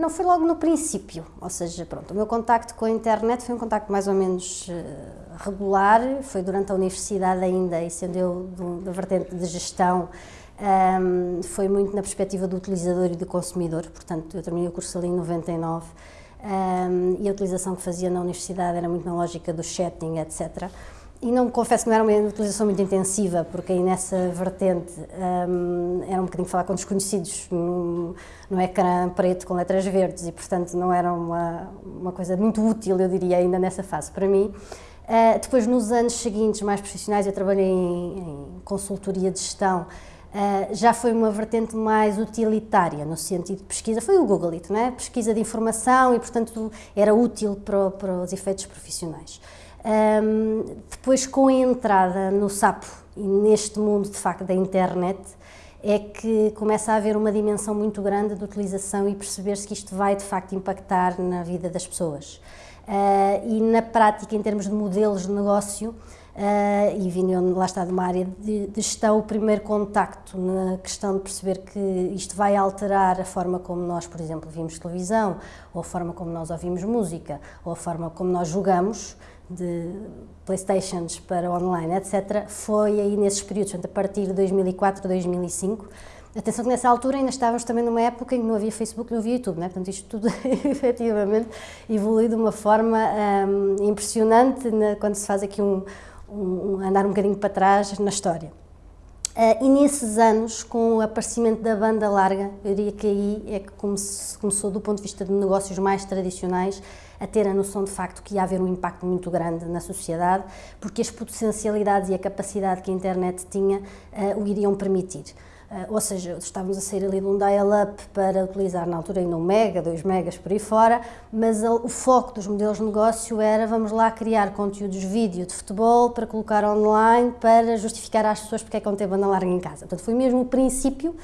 não foi logo no princípio, ou seja, pronto, o meu contacto com a internet foi um contacto mais ou menos uh, regular, foi durante a universidade ainda, e sendo eu da vertente de gestão, um, foi muito na perspectiva do utilizador e do consumidor, portanto, eu terminei o curso ali em 99, um, e a utilização que fazia na universidade era muito na lógica do chatting, etc., e não confesso que não era uma utilização muito intensiva, porque aí nessa vertente um, era um bocadinho falar com desconhecidos no, no ecrã preto com letras verdes e, portanto, não era uma, uma coisa muito útil, eu diria, ainda nessa fase para mim. Uh, depois, nos anos seguintes, mais profissionais, eu trabalhei em, em consultoria de gestão, Uh, já foi uma vertente mais utilitária, no sentido de pesquisa, foi o Google It, não é? pesquisa de informação e, portanto, era útil para, para os efeitos profissionais. Um, depois, com a entrada no sapo e neste mundo de facto da internet, é que começa a haver uma dimensão muito grande de utilização e perceber-se que isto vai de facto impactar na vida das pessoas. Uh, e na prática, em termos de modelos de negócio, Uh, e vindo lá está de uma área de, de gestão, o primeiro contacto na questão de perceber que isto vai alterar a forma como nós, por exemplo, vimos televisão, ou a forma como nós ouvimos música, ou a forma como nós jogamos, de Playstations para online, etc., foi aí nesses períodos, a partir de 2004, 2005. Atenção que nessa altura ainda estávamos também numa época em que não havia Facebook, não havia YouTube, né? portanto isto tudo efetivamente evoluiu de uma forma um, impressionante né? quando se faz aqui um, um, andar um bocadinho para trás na história. Uh, e nesses anos, com o aparecimento da banda larga, eu diria que aí é que começou, do ponto de vista de negócios mais tradicionais, a ter a noção de facto que ia haver um impacto muito grande na sociedade, porque as potencialidades e a capacidade que a internet tinha uh, o iriam permitir. Uh, ou seja, estávamos a sair ali de um dial-up para utilizar na altura ainda um mega, 2 megas por aí fora, mas o foco dos modelos de negócio era vamos lá criar conteúdos vídeo de futebol para colocar online para justificar às pessoas porque é que não tem banda larga em casa. Portanto, foi mesmo o princípio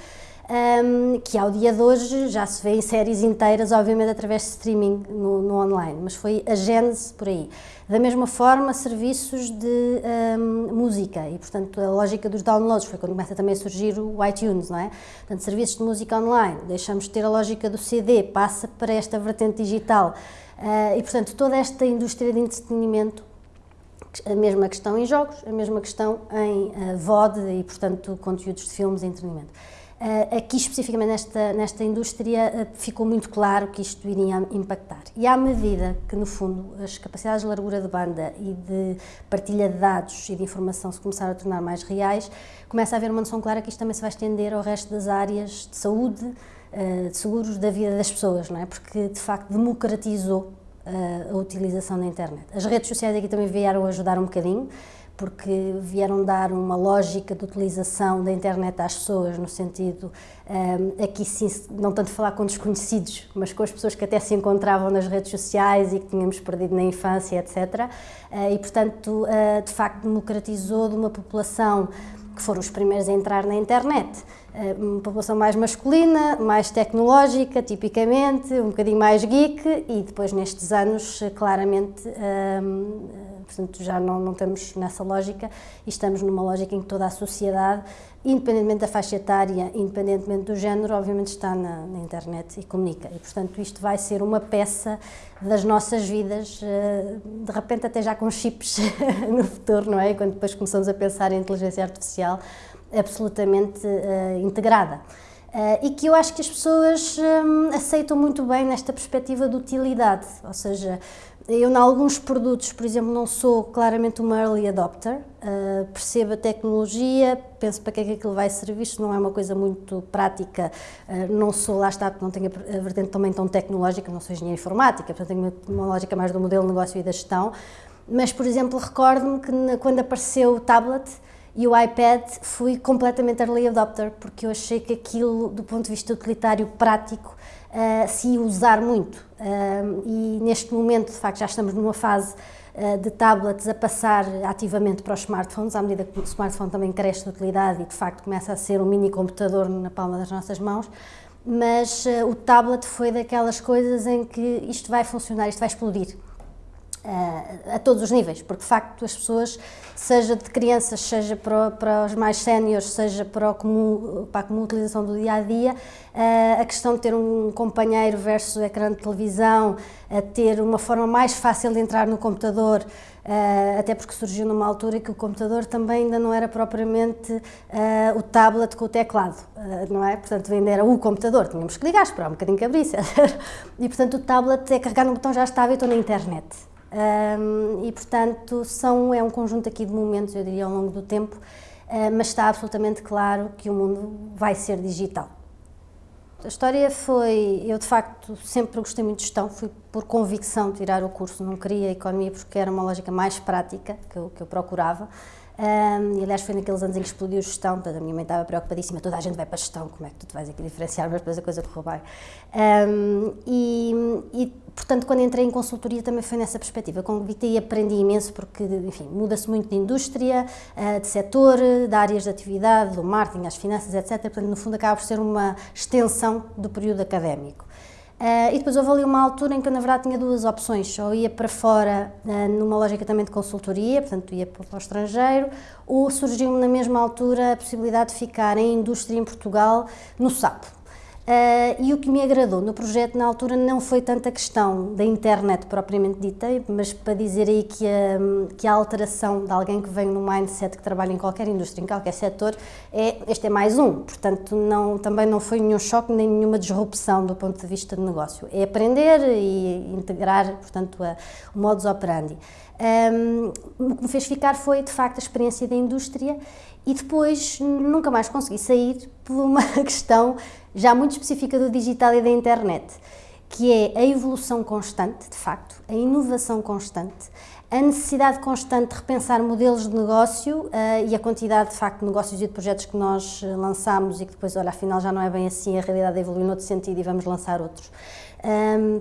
um, que ao dia de hoje já se vê em séries inteiras, obviamente através de streaming no, no online, mas foi a gênese por aí. Da mesma forma, serviços de um, música e, portanto, a lógica dos downloads foi quando começa também a surgir o iTunes, não é? Portanto, serviços de música online, deixamos de ter a lógica do CD, passa para esta vertente digital uh, e, portanto, toda esta indústria de entretenimento a mesma questão em jogos, a mesma questão em uh, VOD e, portanto, conteúdos de filmes e entretenimento. Uh, aqui, especificamente nesta, nesta indústria, uh, ficou muito claro que isto iria impactar. E à medida que, no fundo, as capacidades de largura de banda e de partilha de dados e de informação se começaram a tornar mais reais, começa a haver uma noção clara que isto também se vai estender ao resto das áreas de saúde, uh, de seguros da vida das pessoas, não é? Porque, de facto, democratizou a utilização da internet. As redes sociais aqui também vieram ajudar um bocadinho, porque vieram dar uma lógica de utilização da internet às pessoas, no sentido, um, aqui sim, não tanto falar com desconhecidos, mas com as pessoas que até se encontravam nas redes sociais e que tínhamos perdido na infância, etc. Uh, e, portanto, uh, de facto, democratizou de uma população que foram os primeiros a entrar na internet. Uh, uma população mais masculina, mais tecnológica, tipicamente, um bocadinho mais geek, e depois, nestes anos, claramente portanto já não, não estamos nessa lógica e estamos numa lógica em que toda a sociedade, independentemente da faixa etária, independentemente do género, obviamente está na, na internet e comunica e portanto isto vai ser uma peça das nossas vidas, eh, de repente até já com chips no futuro, não é? Quando depois começamos a pensar em inteligência artificial absolutamente uh, integrada. Uh, e que eu acho que as pessoas um, aceitam muito bem nesta perspectiva de utilidade, ou seja, eu, em alguns produtos, por exemplo, não sou claramente uma early adopter, uh, percebo a tecnologia, penso para que é que aquilo vai servir, isto não é uma coisa muito prática, uh, não sou, lá está, porque não tenho a vertente também tão tecnológica, não sou engenheira informática, portanto tenho uma lógica mais do modelo de negócio e da gestão, mas, por exemplo, recordo-me que na, quando apareceu o tablet, e o iPad fui completamente early adopter, porque eu achei que aquilo, do ponto de vista utilitário prático, uh, se usar muito. Uh, e neste momento, de facto, já estamos numa fase uh, de tablets a passar ativamente para os smartphones, à medida que o smartphone também cresce de utilidade e, de facto, começa a ser um mini computador na palma das nossas mãos. Mas o tablet foi daquelas coisas em que isto vai funcionar, isto vai explodir. A todos os níveis, porque de facto as pessoas, seja de crianças, seja para, para os mais séniores, seja para, comum, para a comum utilização do dia a dia, a questão de ter um companheiro versus o ecrã de televisão, a ter uma forma mais fácil de entrar no computador, até porque surgiu numa altura que o computador também ainda não era propriamente o tablet com o teclado, não é? Portanto, ainda era o computador, tínhamos que ligar, esperar um bocadinho que abrisse, e portanto o tablet é carregar no botão já estava e estou na internet. E, portanto, são, é um conjunto aqui de momentos, eu diria, ao longo do tempo, uh, mas está absolutamente claro que o mundo vai ser digital. A história foi, eu de facto sempre gostei muito de gestão, fui por convicção tirar o curso, não queria economia porque era uma lógica mais prática que eu, que eu procurava. Um, e aliás foi naqueles anos em que explodiu gestão, portanto a minha mãe estava preocupadíssima, toda a gente vai para gestão, como é que tu te vais aqui diferenciar, mas depois a coisa correu bem. Um, e, e, portanto quando entrei em consultoria também foi nessa perspectiva, convictei e aprendi imenso porque, enfim, muda-se muito de indústria, uh, de setor, de áreas de atividade, do marketing, as finanças, etc. Portanto, no fundo acaba por ser uma extensão do período académico. Uh, e depois houve ali uma altura em que eu, na verdade, tinha duas opções. Ou ia para fora, uh, numa lógica também de consultoria, portanto, ia para, para o estrangeiro, ou surgiu-me na mesma altura a possibilidade de ficar em indústria em Portugal, no SAP. Uh, e o que me agradou no projeto na altura não foi tanta questão da internet propriamente dita, mas para dizer aí que a, que a alteração de alguém que vem no mindset que trabalha em qualquer indústria, em qualquer setor, é, este é mais um. Portanto, não, também não foi nenhum choque nem nenhuma disrupção do ponto de vista de negócio. É aprender e integrar, portanto, a, o modus operandi. Um, o que me fez ficar foi, de facto, a experiência da indústria e depois nunca mais consegui sair por uma questão já muito específica do digital e da internet, que é a evolução constante, de facto, a inovação constante, a necessidade constante de repensar modelos de negócio uh, e a quantidade, de facto, de negócios e de projetos que nós eh, lançamos e que depois, olha, afinal já não é bem assim, a realidade evoluiu noutro sentido e vamos lançar outros. Um,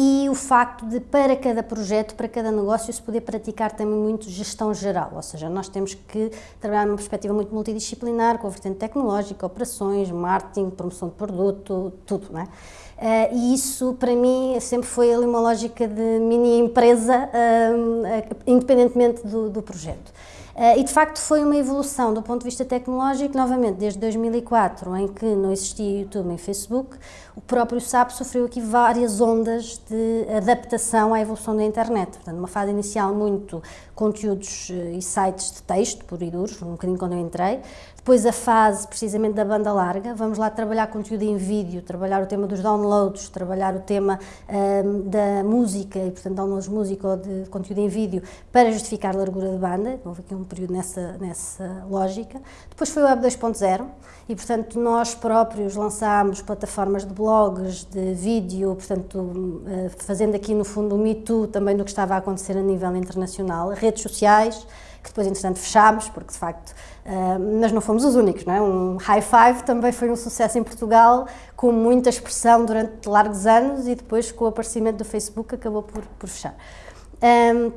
e o facto de, para cada projeto, para cada negócio, se poder praticar também muito gestão geral, ou seja, nós temos que trabalhar numa perspectiva muito multidisciplinar, com a vertente tecnológica, operações, marketing, promoção de produto, tudo, não é? Uh, e isso, para mim, sempre foi ali uma lógica de mini empresa, uh, independentemente do, do projeto. Uh, e de facto foi uma evolução do ponto de vista tecnológico, novamente desde 2004, em que não existia YouTube nem Facebook, o próprio SAP sofreu aqui várias ondas de adaptação à evolução da internet. Portanto, uma fase inicial muito conteúdos eh, e sites de texto, por e duros, um bocadinho quando eu entrei. Depois a fase precisamente da banda larga, vamos lá trabalhar conteúdo em vídeo, trabalhar o tema dos downloads, trabalhar o tema um, da música e portanto downloads de música ou de conteúdo em vídeo para justificar a largura de banda, houve aqui um período nessa, nessa lógica. Depois foi o Web 2.0 e portanto nós próprios lançámos plataformas de blogs, de vídeo, portanto eh, fazendo aqui no fundo o Me Too também do que estava a acontecer a nível internacional, redes sociais, que depois, entretanto, fechámos, porque de facto, uh, mas não fomos os únicos, não é? Um High Five também foi um sucesso em Portugal, com muita expressão durante largos anos e depois, com o aparecimento do Facebook, acabou por, por fechar. Um,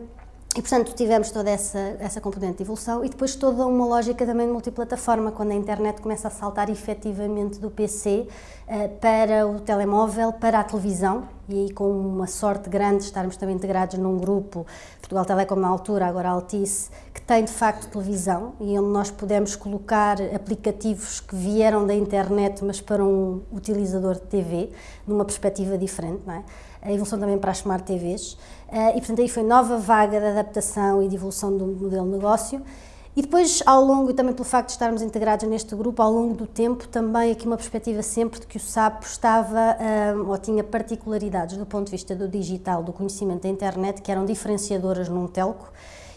e, portanto, tivemos toda essa, essa componente de evolução e depois toda uma lógica também de multiplataforma, quando a internet começa a saltar efetivamente do PC uh, eh, para o telemóvel, para a televisão, e aí com uma sorte grande de estarmos também integrados num grupo, Portugal Telecom na altura, agora Altice, que tem de facto televisão e onde nós podemos colocar aplicativos que vieram da internet, mas para um utilizador de TV, numa perspectiva diferente, não é? A evolução também para as Smart TVs, eh, e portanto aí foi nova vaga de adaptação e de evolução do modelo de negócio. E depois, ao longo, e também pelo facto de estarmos integrados neste grupo, ao longo do tempo, também aqui uma perspectiva sempre de que o SAP estava, um, ou tinha particularidades do ponto de vista do digital, do conhecimento da internet, que eram diferenciadoras num telco,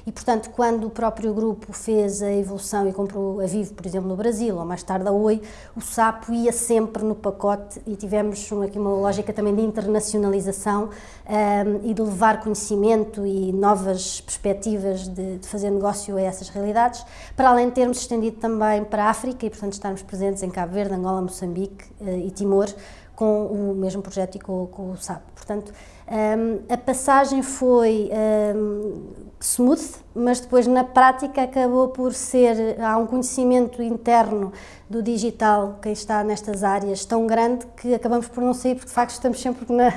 e, portanto, quando o próprio grupo fez a evolução e comprou a Vivo, por exemplo, no Brasil, ou mais tarde a Oi, o Sapo ia sempre no pacote e tivemos aqui uma lógica também de internacionalização um, e de levar conhecimento e novas perspectivas de, de, fazer negócio a essas realidades, para além de termos estendido também para a África e, portanto, estarmos presentes em Cabo Verde, Angola, Moçambique uh, e Timor, com o mesmo projeto e com, com o SAP. Portanto, um, a passagem foi um, smooth, mas depois na prática acabou por ser, há um conhecimento interno do digital, quem está nestas áreas, tão grande que acabamos por não sair, porque de facto estamos sempre na,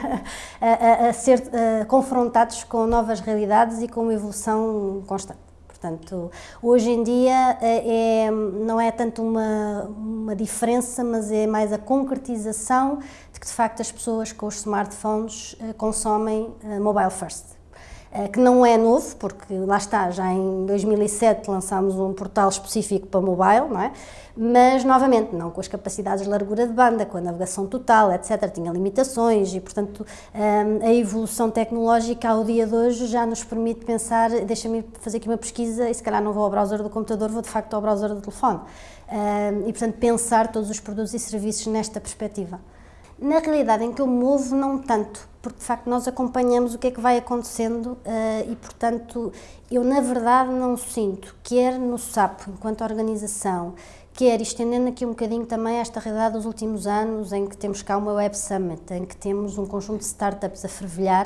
a, a, ser a, confrontados com novas realidades e com uma evolução constante. Portanto, hoje em dia é, é, não é tanto uma, uma diferença, mas é mais a concretização de que de facto as pessoas com os smartphones eh, consomem eh, mobile first. Eh, que não é novo, porque lá está, já em 2007 lançámos um portal específico para mobile, não é? mas novamente não com as capacidades de largura de banda, com a navegação total, etc. Tinha limitações e, portanto, ehm, a evolução tecnológica ao dia de hoje já nos permite pensar, deixa-me fazer aqui uma pesquisa e se calhar não vou ao browser do computador, vou de facto ao browser do telefone. Ehm, e, portanto, pensar todos os produtos e serviços nesta perspectiva. Na realidade em que eu movo, não tanto, porque de facto nós acompanhamos o que é que vai acontecendo uh, e, portanto, eu na verdade não sinto, quer no SAP, enquanto organização, quer estendendo aqui um bocadinho também esta realidade dos últimos anos, em que temos cá uma Web Summit, em que temos um conjunto de startups a fervilhar,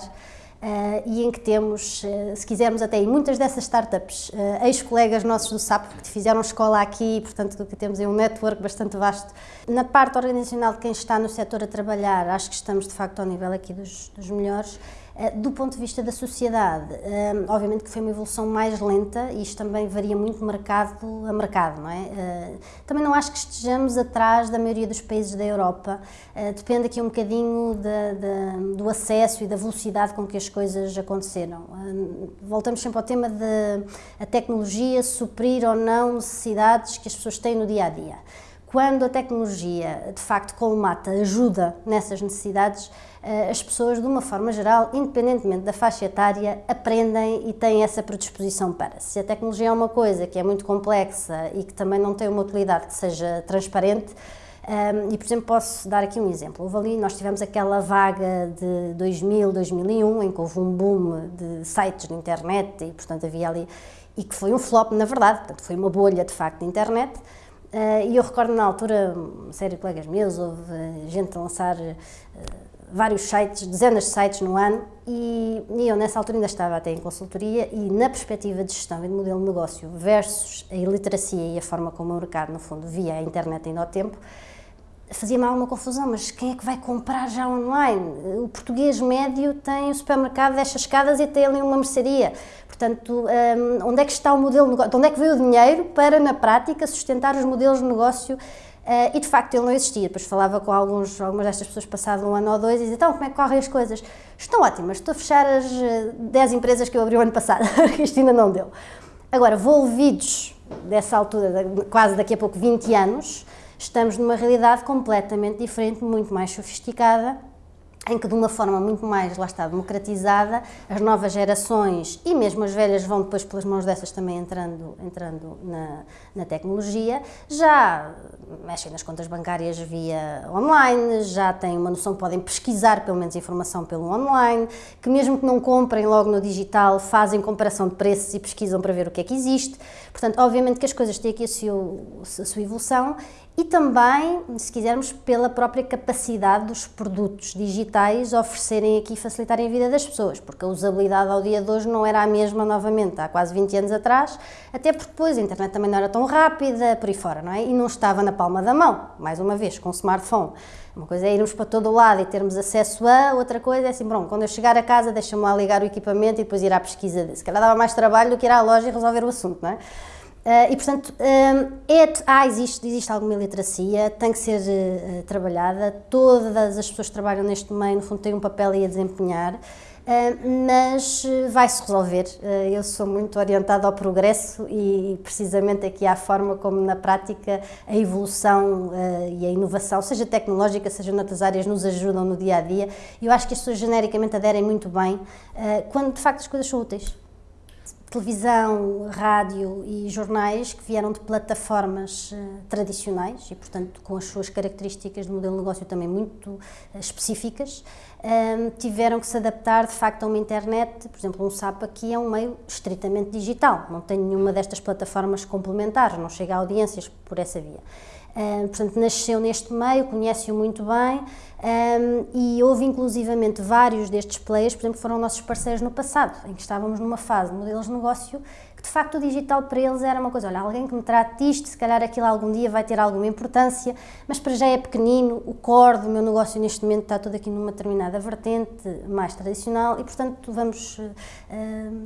Uh, e em que temos, uh, se quisermos até, e muitas dessas startups, uh, ex-colegas nossos do SAP, que fizeram escola aqui, e, portanto que temos aí um network bastante vasto. Na parte organizacional de quem está no setor a trabalhar, acho que estamos de facto ao nível aqui dos, dos melhores. Eh, do ponto de vista da sociedade, eh, obviamente que foi uma evolução mais lenta e isto também varia muito mercado a mercado, não é? Eh, também não acho que estejamos atrás da maioria dos países da Europa, depende aqui um bocadinho de, de, do acesso e da velocidade com que as coisas aconteceram. Voltamos sempre ao tema de a tecnologia suprir ou não necessidades que as pessoas têm no dia a dia. Quando a tecnologia, de facto, colmata, ajuda nessas necessidades, eh, as pessoas, de uma forma geral, independentemente da faixa etária, aprendem e têm essa predisposição para. Se a tecnologia é uma coisa que é muito complexa e que também não tem uma utilidade que seja transparente, um, ehm, e, por exemplo, posso dar aqui um exemplo. Houve ali, nós tivemos aquela vaga de 2000, 2001, em que houve um boom de sites na internet e, portanto, havia ali... E que foi um flop, na verdade, portanto, foi uma bolha, de facto, de internet. Uh, e eu recordo na altura, uma série de colegas meus, houve gente a lançar uh, vários sites, dezenas de sites no ano, e, e, eu nessa altura ainda estava até em consultoria e na perspectiva de gestão e de modelo de negócio versus a iliteracia e a forma como o mercado, no fundo, via a internet ainda ao tempo, fazia-me alguma confusão, mas quem é que vai comprar já online? O português médio tem o supermercado, desce as escadas e tem ali uma mercearia. Portanto, um, onde é que está o modelo de negócio? Onde é que veio o dinheiro para, na prática, sustentar os modelos de negócio? Uh, e de facto ele não existia. Depois falava com alguns, algumas destas pessoas passado um ano ou dois e dizia: então, como é que correm as coisas? Estão ótimas, estou a fechar as 10 eh, empresas que eu abri o ano passado, isto ainda não deu. Agora, volvidos dessa altura, quase daqui a pouco 20 anos, estamos numa realidade completamente diferente, muito mais sofisticada, em que de uma forma muito mais, lá está, democratizada, as novas gerações e mesmo as velhas vão depois pelas mãos dessas também entrando, entrando na, na tecnologia, já mexem nas contas bancárias via online, já têm uma noção, podem pesquisar pelo menos informação pelo online, que mesmo que não comprem logo no digital, fazem comparação de preços e pesquisam para ver o que é que existe. Portanto, obviamente que as coisas têm aqui a sua, a sua evolução e também, se quisermos, pela própria capacidade dos produtos digitais oferecerem aqui e facilitarem a vida das pessoas, porque a usabilidade ao dia de hoje não era a mesma novamente há quase 20 anos atrás, até porque depois a internet também não era tão rápida, por aí fora, não é? E não estava na palma da mão, mais uma vez, com o smartphone. Uma coisa é irmos para todo o lado e termos acesso a, outra coisa é assim, pronto, quando eu chegar a casa deixa-me lá ligar o equipamento e depois ir à pesquisa. Se calhar dava mais trabalho do que ir à loja e resolver o assunto, não é? Uh, e, portanto, um, é, ah, existe, existe alguma iliteracia, tem que ser uh, trabalhada, todas as pessoas que trabalham neste meio, no fundo, têm um papel aí a desempenhar, uh, mas vai-se resolver. eu sou muito orientada ao progresso e, precisamente, aqui há a forma como, na prática, a evolução e a inovação, seja tecnológica, seja noutras áreas, nos ajudam no dia a dia. Eu acho que as pessoas genericamente aderem muito bem quando, de facto, as coisas são úteis televisão, rádio e jornais que vieram de plataformas uh, tradicionais e, portanto, com as suas características de modelo de negócio também muito uh, específicas, um, tiveram que se adaptar de facto a uma internet, por exemplo, um SAP aqui é um meio estritamente digital, não tem nenhuma destas plataformas complementares, não chega a audiências por essa via. Uh, portanto, nasceu neste meio, conhece-o muito bem um, e houve inclusivamente vários destes players, por exemplo, foram nossos parceiros no passado, em que estávamos numa fase de modelos de negócio que de facto o digital para eles era uma coisa, olha, alguém que me trate disto, se calhar aquilo algum dia vai ter alguma importância, mas para já é pequenino, o core do meu negócio neste momento está todo aqui numa determinada vertente mais tradicional e, portanto, vamos uh,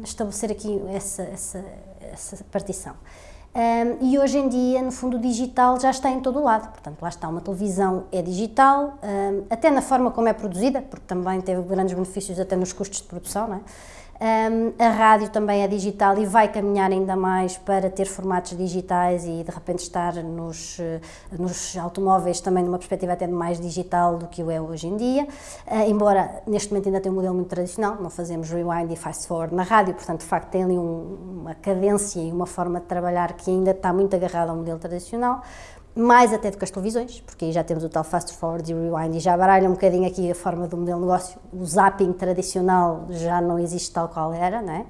estabelecer aqui essa, essa, essa partição. Um, e hoje em dia, no fundo, o digital já está em todo o lado. Portanto, lá está, uma televisão é digital, um, até na forma como é produzida, porque também teve grandes benefícios até nos custos de produção, não é? Um, a rádio também é digital e vai caminhar ainda mais para ter formatos digitais e de repente estar nos, eh, nos automóveis também numa perspectiva até mais digital do que o é hoje em dia, uh, embora neste momento ainda tenha um modelo muito tradicional, não fazemos rewind e fast forward na rádio, portanto de facto tem ali um, uma cadência e uma forma de trabalhar que ainda está muito agarrada ao modelo tradicional, mais até do que as televisões, porque aí já temos o tal fast forward e rewind e já baralha um bocadinho aqui a forma do modelo de negócio. O zapping tradicional já não existe tal qual era, não é?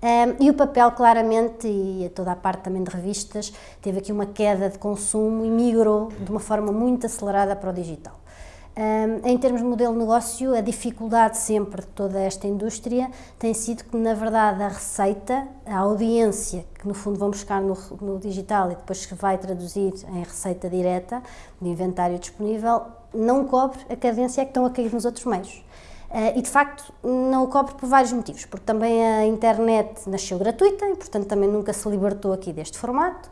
Um, e o papel, claramente, e toda a parte também de revistas, teve aqui uma queda de consumo e migrou de uma forma muito acelerada para o digital. Um, em termos de modelo de negócio, a dificuldade sempre de toda esta indústria tem sido que, na verdade, a receita, a audiência, que no fundo vão buscar no, no digital e depois que vai traduzir em receita direta, de inventário disponível, não cobre a cadência que estão a cair nos outros meios. Uh, e de facto não o cobre por vários motivos, porque também a internet nasceu gratuita e portanto também nunca se libertou aqui deste formato.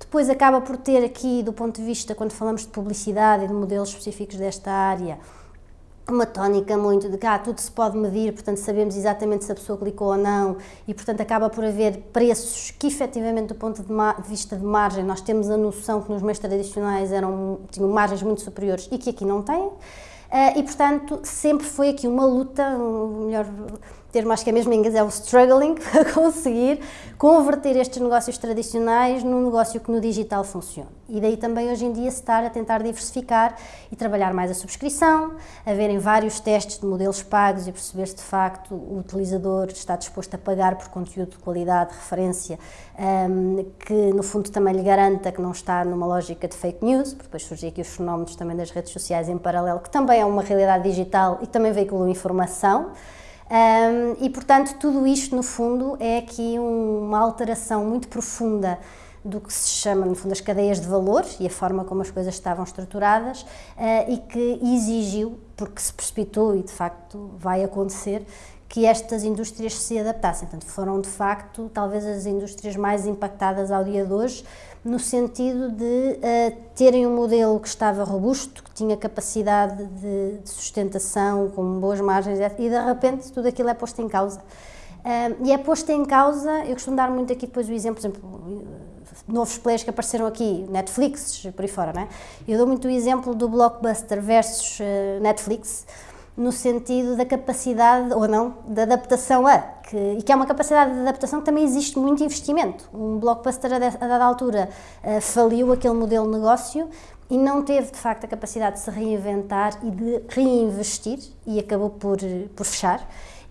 Depois acaba por ter aqui, do ponto de vista, quando falamos de publicidade e de modelos específicos desta área, uma tónica muito de cá, ah, tudo se pode medir, portanto sabemos exatamente se a pessoa clicou ou não e portanto acaba por haver preços que efetivamente do ponto de, de, vista de margem nós temos a noção que nos meios tradicionais eram, tinham margens muito superiores e que aqui não têm. Uh, e portanto sempre foi aqui uma luta, um, melhor termo acho que é mesmo em inglês, é o struggling para conseguir converter estes negócios tradicionais num negócio que no digital funcione. E daí também hoje em dia se estar a tentar diversificar e trabalhar mais a subscrição, haverem vários testes de modelos pagos e perceber se de facto o utilizador está disposto a pagar por conteúdo de qualidade, de referência, um, que no fundo também lhe garanta que não está numa lógica de fake news, porque depois surgem aqui os fenómenos também das redes sociais em paralelo, que também é uma realidade digital e também veiculam informação. Um, e, portanto, tudo isto, no fundo, é aqui uma alteração muito profunda do que se chama, no fundo, as cadeias de valor e a forma como as coisas estavam estruturadas uh, e que exigiu, porque se precipitou e de facto vai acontecer, que estas indústrias se adaptassem. Portanto, foram de facto talvez as indústrias mais impactadas ao dia de hoje, no sentido de uh, terem um modelo que estava robusto, que tinha capacidade de, de, sustentação, com boas margens, e de repente tudo aquilo é posto em causa. Uh, e é posto em causa, eu costumo dar muito aqui depois o exemplo, por exemplo, novos players que apareceram aqui, Netflix, por aí fora, não é? Eu dou muito o exemplo do Blockbuster versus uh, Netflix, no sentido da capacidade, ou não, da adaptação a, que, e que é uma capacidade de adaptação que também existe muito investimento. Um blockbuster a, dada altura uh, faliu aquele modelo de negócio e não teve de facto a capacidade de se reinventar e de reinvestir e acabou por, por fechar.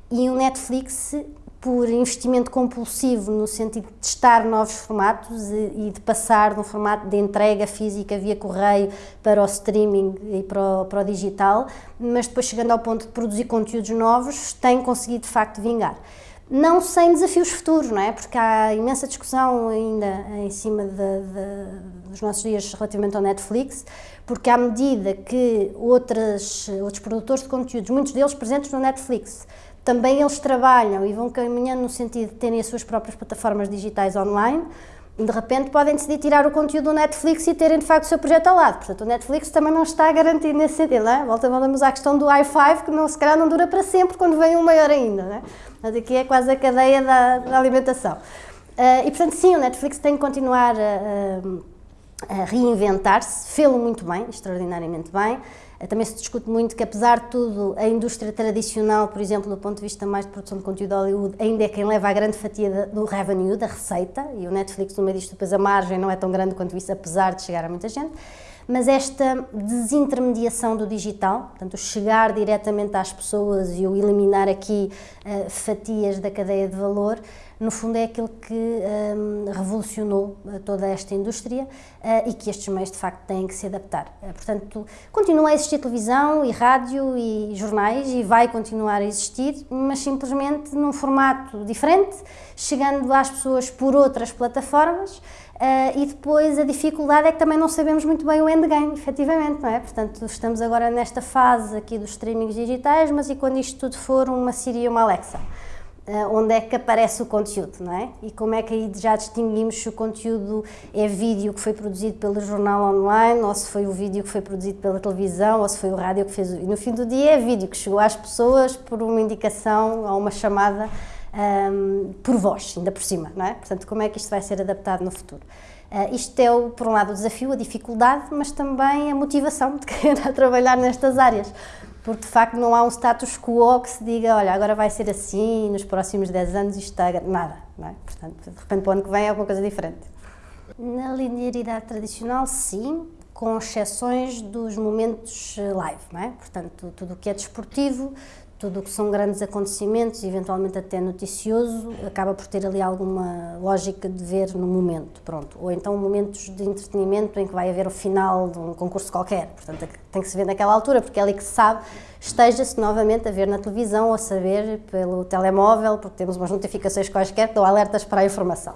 E o Netflix por investimento compulsivo no sentido de testar novos formatos e, de passar de um formato de entrega física via correio para o streaming e para o, para o digital, mas depois chegando ao ponto de produzir conteúdos novos, tem conseguido de facto vingar. Não sem desafios futuros, não é? Porque há imensa discussão ainda em cima de, de, dos nossos dias relativamente ao Netflix, porque à medida que outras, outros produtores de conteúdos, muitos deles presentes no Netflix, também eles trabalham e vão caminhando no sentido de terem as suas próprias plataformas digitais online, de repente podem decidir tirar o conteúdo do Netflix e terem de facto o seu projeto ao lado. Portanto, o Netflix também não está garantido nesse sentido, não é? Volta, voltamos à questão do i5, que não, se calhar não dura para sempre quando vem um maior ainda, não é? Mas aqui é quase a cadeia da, da alimentação. Uh, e portanto, sim, o Netflix tem que continuar a, a, a reinventar-se, fê-lo muito bem, extraordinariamente bem. Eh, também se discute muito que, apesar de tudo, a indústria tradicional, por exemplo, do ponto de vista mais de produção de conteúdo de Hollywood, ainda é quem leva a grande fatia do revenue, da receita, e o Netflix, no meio disto, depois a margem não é tão grande quanto isso, apesar de chegar a muita gente. mas esta desintermediação do digital, portanto, chegar diretamente às pessoas e o eliminar aqui uh, fatias da cadeia de valor, no fundo é aquilo que um, revolucionou eh, toda esta indústria uh, e que estes meios de facto têm que se adaptar. Uh, portanto, continua a existir televisão e rádio e jornais e vai continuar a existir, mas simplesmente num formato diferente, chegando às pessoas por outras plataformas Uh, e depois a dificuldade é que também não sabemos muito bem o endgame, efetivamente, não é? Portanto, estamos agora nesta fase aqui dos streamings digitais, mas e quando isto tudo for uma Siri e uma Alexa? Uh, onde é que aparece o conteúdo, não é? E como é que aí já distinguimos se o conteúdo é vídeo que foi produzido pelo jornal online, ou se foi o vídeo que foi produzido pela televisão, ou se foi o rádio que fez... E no fim do dia é vídeo que chegou às pessoas por uma indicação ou uma chamada um, por voz, ainda por cima, não é? Portanto, como é que isto vai ser adaptado no futuro? Uh, isto é, por um lado, o desafio, a dificuldade, mas também a motivação de querer trabalhar nestas áreas. Porque, de facto, não há um status quo que se diga, olha, agora vai ser assim, nos próximos 10 anos isto está... Nada, não é? Portanto, de repente, para o ano que vem é alguma coisa diferente. Na linearidade tradicional, sim, com exceções dos momentos live, não é? Portanto, tudo o que é desportivo, tudo o que são grandes acontecimentos, eventualmente até noticioso, acaba por ter ali alguma lógica de ver no momento, pronto. Ou então momentos de entretenimento em que vai haver o final de um concurso qualquer, portanto tem que se ver naquela altura, porque é ali que se sabe, esteja-se novamente a ver na televisão ou a saber pelo telemóvel, porque temos umas notificações quaisquer que dão alertas para a informação.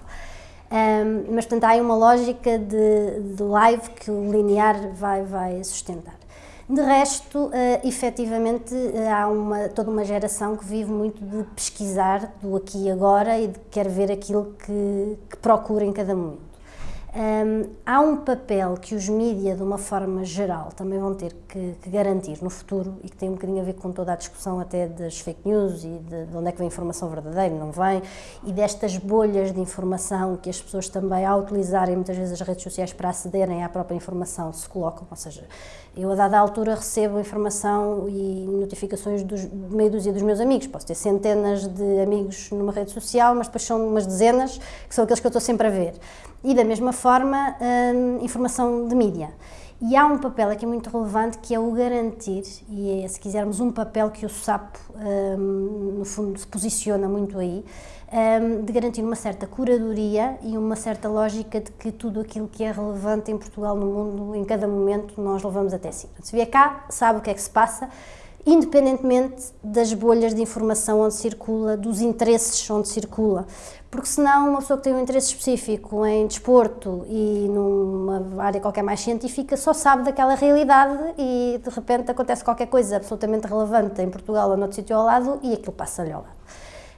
Um, mas, portanto, há aí uma lógica de, de live que o linear vai, vai sustentar. De resto, uh, efetivamente, uh, há uma, toda uma geração que vive muito de pesquisar do aqui e agora e de quer ver aquilo que, que procura em cada momento. Um, há um papel que os mídias, de uma forma geral, também vão ter que, que, garantir no futuro e que tem um bocadinho a ver com toda a discussão até das fake news e de, de onde é que vem a informação verdadeira, não vem, e destas bolhas de informação que as pessoas também, ao utilizarem muitas vezes as redes sociais para acederem à própria informação, se colocam, ou seja, eu a dada altura recebo informação e notificações dos, meia dúzia dos meus amigos, posso ter centenas de amigos numa rede social, mas depois são umas dezenas que são aqueles que eu estou sempre a ver. E da mesma forma, hum, informação de mídia. E há um papel aqui muito relevante que é o garantir, e é, se quisermos, um papel que o SAP, hum, no fundo, se posiciona muito aí, de garantir uma certa curadoria e uma certa lógica de que tudo aquilo que é relevante em Portugal, no mundo, em cada momento, nós levamos até si. Se vier cá, sabe o que é que se passa, independentemente das bolhas de informação onde circula, dos interesses onde circula. Porque senão uma pessoa que tem um interesse específico em desporto e numa área qualquer mais científica só sabe daquela realidade e de repente acontece qualquer coisa absolutamente relevante em Portugal ou noutro sítio ao lado e aquilo passa-lhe ao lado.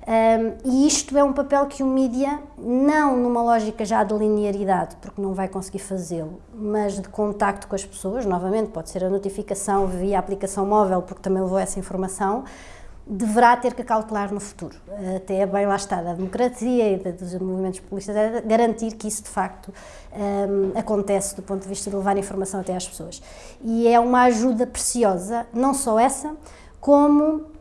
Um, e isto é um papel que o mídia, não numa lógica já de linearidade, porque não vai conseguir fazê-lo, mas de contacto com as pessoas, novamente, pode ser a notificação via aplicação móvel, porque também levou essa informação, deverá ter que calcular no futuro. Até é bem lá está, da democracia e dos movimentos populistas, é garantir que isso de facto um, acontece do ponto de vista de levar informação até às pessoas. E é uma ajuda preciosa, não só essa, como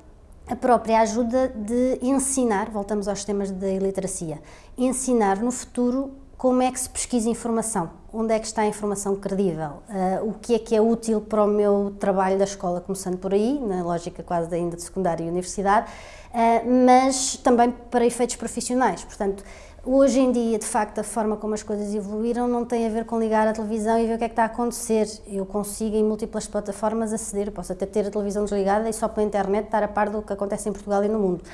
a própria ajuda de ensinar, voltamos aos temas da iliteracia, ensinar no futuro como é que se pesquisa informação, onde é que está a informação credível, uh, o que é que é útil para o meu trabalho da escola, começando por aí, na lógica quase ainda de secundária e universidade, uh, mas também para efeitos profissionais, portanto, Hoje em dia, de facto, a forma como as coisas evoluíram não tem a ver com ligar a televisão e ver o que é que está a acontecer. Eu consigo, em múltiplas plataformas, aceder. Posso até ter a televisão desligada e só pela internet estar a par do que acontece em Portugal e no mundo.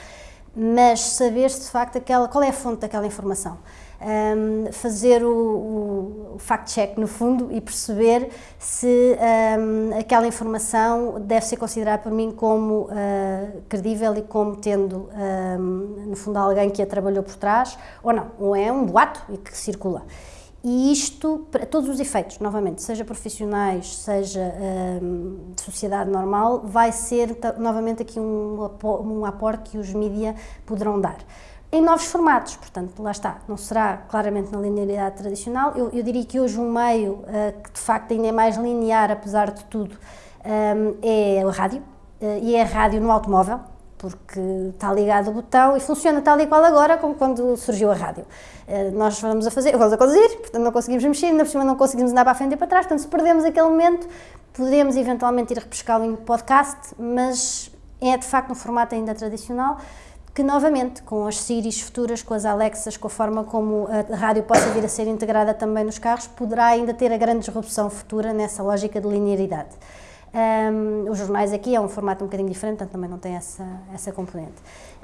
Mas saber se, de facto, aquela, qual é a fonte daquela informação um, fazer o, o fact-check no fundo e perceber se um, aquela informação deve ser considerada por mim como uh, credível e como tendo, um, no fundo, alguém que a trabalhou por trás ou não, ou é um boato e que circula. E isto, para todos os efeitos, novamente, seja profissionais, seja de sociedade normal, vai ser novamente aqui um, um aporte que os mídia poderão dar em novos formatos, portanto, lá está, não será claramente na linearidade tradicional, eu, eu diria que hoje um meio uh, que de facto ainda é mais linear, apesar de tudo, um, é a rádio, uh, e é a rádio no automóvel, porque está ligado o botão e funciona tal e qual agora como quando surgiu a rádio. Uh, nós vamos a fazer, vamos a conduzir, portanto não conseguimos mexer, ainda por cima não conseguimos andar para a frente e para trás, portanto se perdemos aquele momento, podemos eventualmente ir repescá-lo em podcast, mas é de facto um formato ainda tradicional que novamente, com as Siris futuras, com as Alexas, com a forma como a rádio possa vir a ser integrada também nos carros, poderá ainda ter a grande disrupção futura nessa lógica de linearidade. Um, os jornais aqui é um formato um bocadinho diferente, portanto também não tem essa, essa componente.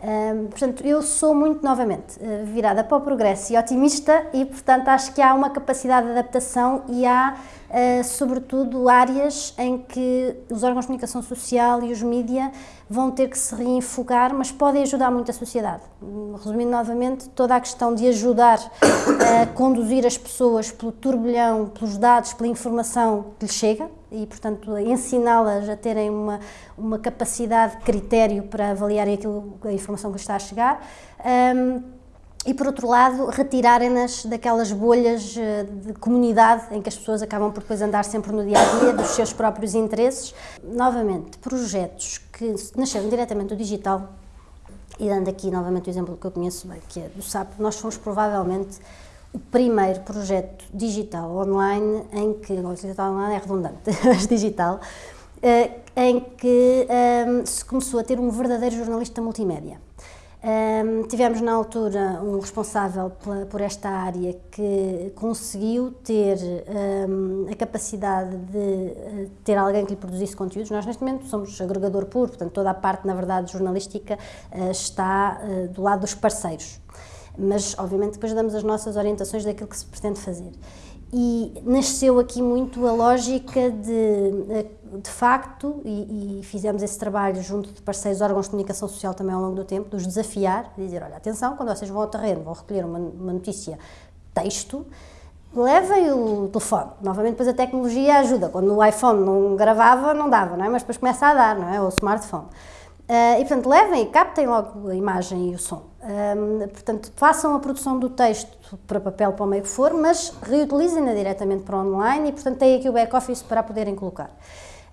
Um, portanto, eu sou muito, novamente, eh, virada para o progresso e otimista e, portanto, acho que há uma capacidade de adaptação e há, uh, sobretudo, áreas em que os órgãos de comunicação social e os mídia vão ter que se reenfocar, mas podem ajudar muito a sociedade. Resumindo novamente, toda a questão de ajudar a conduzir as pessoas pelo turbilhão, pelos dados, pela informação que lhes chega e, portanto, ensiná-las a terem uma, uma capacidade de critério para avaliarem aquilo, a informação que está a chegar. Um, e por outro lado retirarem-nas daquelas bolhas eh, de comunidade em que as pessoas acabam por depois andar sempre no dia a dia dos seus próprios interesses. Novamente, projetos que nasceram diretamente do digital, e dando aqui novamente o exemplo que eu conheço bem, que é do SAP, nós fomos provavelmente o primeiro projeto digital online em que, não, digital online é redundante, mas digital, eh, em que um, se começou a ter um verdadeiro jornalista multimédia. Um, tivemos na altura um responsável por esta área que conseguiu ter um, a capacidade de uh, ter alguém que lhe produzisse conteúdos. Nós, neste momento, somos agregador puro, portanto, toda a parte, na verdade, jornalística uh, está uh, do lado dos parceiros. Mas, obviamente, depois damos as nossas orientações daquilo que se pretende fazer e nasceu aqui muito a lógica de, de facto, e, e, fizemos esse trabalho junto de parceiros órgãos de comunicação social também ao longo do tempo, de os desafiar, de dizer, olha, atenção, quando vocês vão ao terreno, vão recolher uma, uma notícia texto, levem o telefone. Novamente, depois a tecnologia ajuda. Quando o iPhone não gravava, não dava, não é? Mas depois começa a dar, não é? Ou o smartphone. Uh, e, portanto, levem e captem logo a imagem e o som. Um, portanto, façam a produção do texto para papel, para o meio que for, mas reutilizem-na diretamente para online e, portanto, têm aqui o back-office para poderem colocar.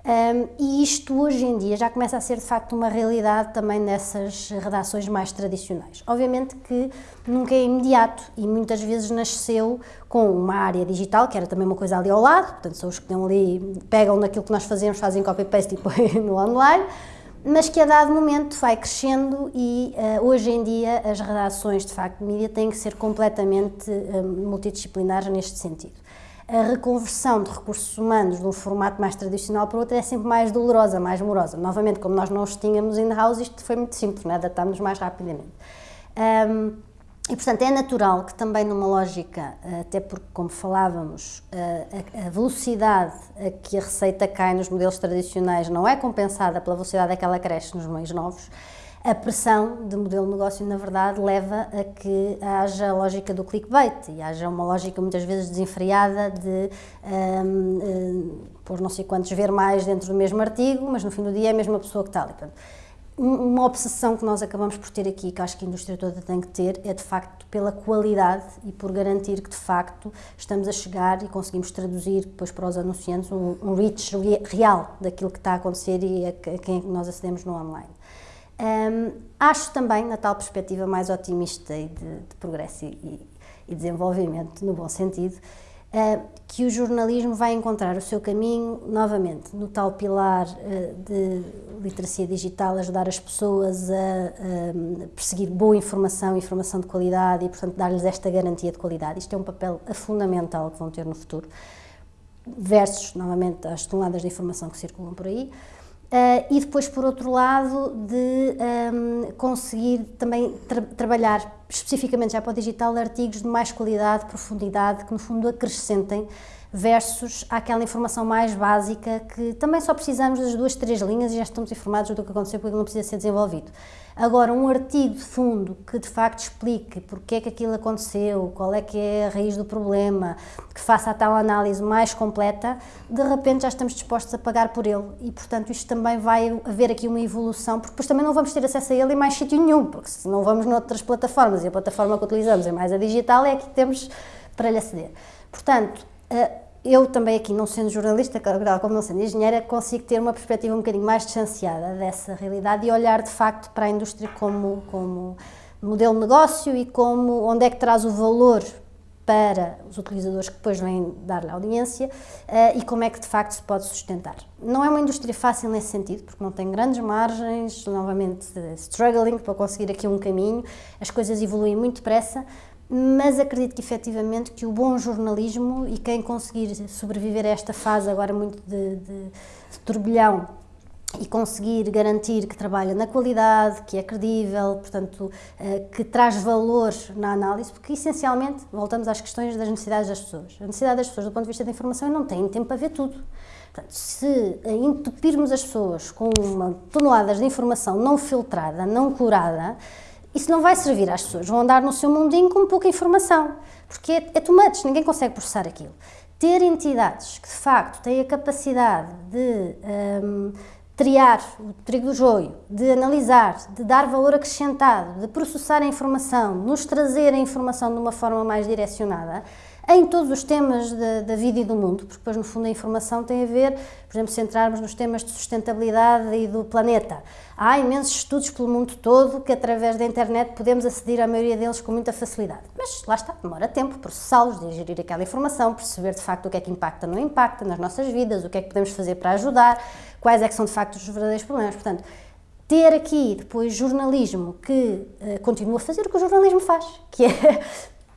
Um, e isto hoje em dia já começa a ser de facto uma realidade também nessas redações mais tradicionais. Obviamente que nunca é imediato e muitas vezes nasceu com uma área digital, que era também uma coisa ali ao lado, portanto, são os que ali, pegam naquilo que nós fazemos, fazem copy-paste e põem no online mas que a dado momento vai crescendo e uh, hoje em dia as redações de facto de mídia têm que ser completamente uh, multidisciplinares neste sentido. A reconversão de recursos humanos de um formato mais tradicional para outro é sempre mais dolorosa, mais morosa. Novamente, como nós não os tínhamos in-house, isto foi muito simples, né? adaptámos mais rapidamente. Um, e, portanto, é natural que também numa lógica, eh, até porque, como falávamos, eh, a velocidade a que a receita cai nos modelos tradicionais não é compensada pela velocidade a que ela cresce nos meios novos, a pressão de modelo de negócio, na verdade, leva a que haja a lógica do clickbait e haja uma lógica muitas vezes desenfreada de um, um, por não sei quantos ver mais dentro do mesmo artigo, mas no fim do dia é a mesma pessoa que está ali. Portanto, uma obsessão que nós acabamos por ter aqui, que acho que a indústria toda tem que ter, é de facto pela qualidade e por garantir que de facto estamos a chegar e conseguimos traduzir depois para os anunciantes um, um reach real daquilo que está a acontecer e a quem nós acedemos no online. Um, acho também, na tal perspectiva mais otimista e de, de progresso e, e desenvolvimento, no bom sentido, uh, que o jornalismo vai encontrar o seu caminho novamente no tal pilar uh, de literacia digital, ajudar as pessoas a, a, perseguir boa informação, informação de qualidade e, portanto, dar-lhes esta garantia de qualidade. Isto é um papel fundamental que vão ter no futuro, versus, novamente, as toneladas de informação que circulam por aí. Uh, e depois, por outro lado, de um, conseguir também tra trabalhar especificamente já para o digital artigos de mais qualidade, profundidade, que no fundo acrescentem versus aquela informação mais básica que também só precisamos das duas, três linhas e já estamos informados do que aconteceu porque não precisa ser desenvolvido. Agora, um artigo de fundo que de facto explique porque é que aquilo aconteceu, qual é que é a raiz do problema, que faça a tal análise mais completa, de repente já estamos dispostos a pagar por ele e, portanto, isto também vai haver aqui uma evolução, porque depois também não vamos ter acesso a ele em mais sítio nenhum, porque se não vamos noutras plataformas e a plataforma que utilizamos é mais a digital, é aqui que temos para lhe aceder. Portanto, eu também aqui, não sendo jornalista, como não sendo engenheira, consigo ter uma perspectiva um bocadinho mais distanciada dessa realidade e olhar de facto para a indústria como, como modelo de negócio e como onde é que traz o valor para os utilizadores que depois vêm dar-lhe audiência uh, e como é que de facto se pode sustentar. Não é uma indústria fácil nesse sentido, porque não tem grandes margens, novamente struggling para conseguir aqui um caminho, as coisas evoluem muito depressa, mas acredito que efetivamente que o bom jornalismo e quem conseguir sobreviver a esta fase agora muito de, de, de turbilhão e conseguir garantir que trabalha na qualidade, que é credível, portanto, eh, que traz valor na análise, porque essencialmente voltamos às questões das necessidades das pessoas. A necessidade das pessoas do ponto de vista da informação não têm tempo para ver tudo. Portanto, se entupirmos as pessoas com uma, toneladas de informação não filtrada, não curada, isso não vai servir às pessoas. Vão andar no seu mundinho com pouca informação, porque é, é much, ninguém consegue processar aquilo. Ter entidades que de facto têm a capacidade de um, triar o trigo do joio, de analisar, de dar valor acrescentado, de processar a informação, nos trazer a informação de uma forma mais direcionada, em todos os temas da, da, vida e do mundo, porque depois no fundo a informação tem a ver, por exemplo, centrarmos nos temas de sustentabilidade e do planeta. Há imensos estudos pelo mundo todo que através da internet podemos aceder à maioria deles com muita facilidade. Mas lá está, demora tempo processá-los, digerir aquela informação, perceber de facto o que é que impacta ou não impacta nas nossas vidas, o que é que podemos fazer para ajudar, quais é que são de facto os verdadeiros problemas. Portanto, ter aqui depois jornalismo que uh, continua a fazer o que o jornalismo faz, que é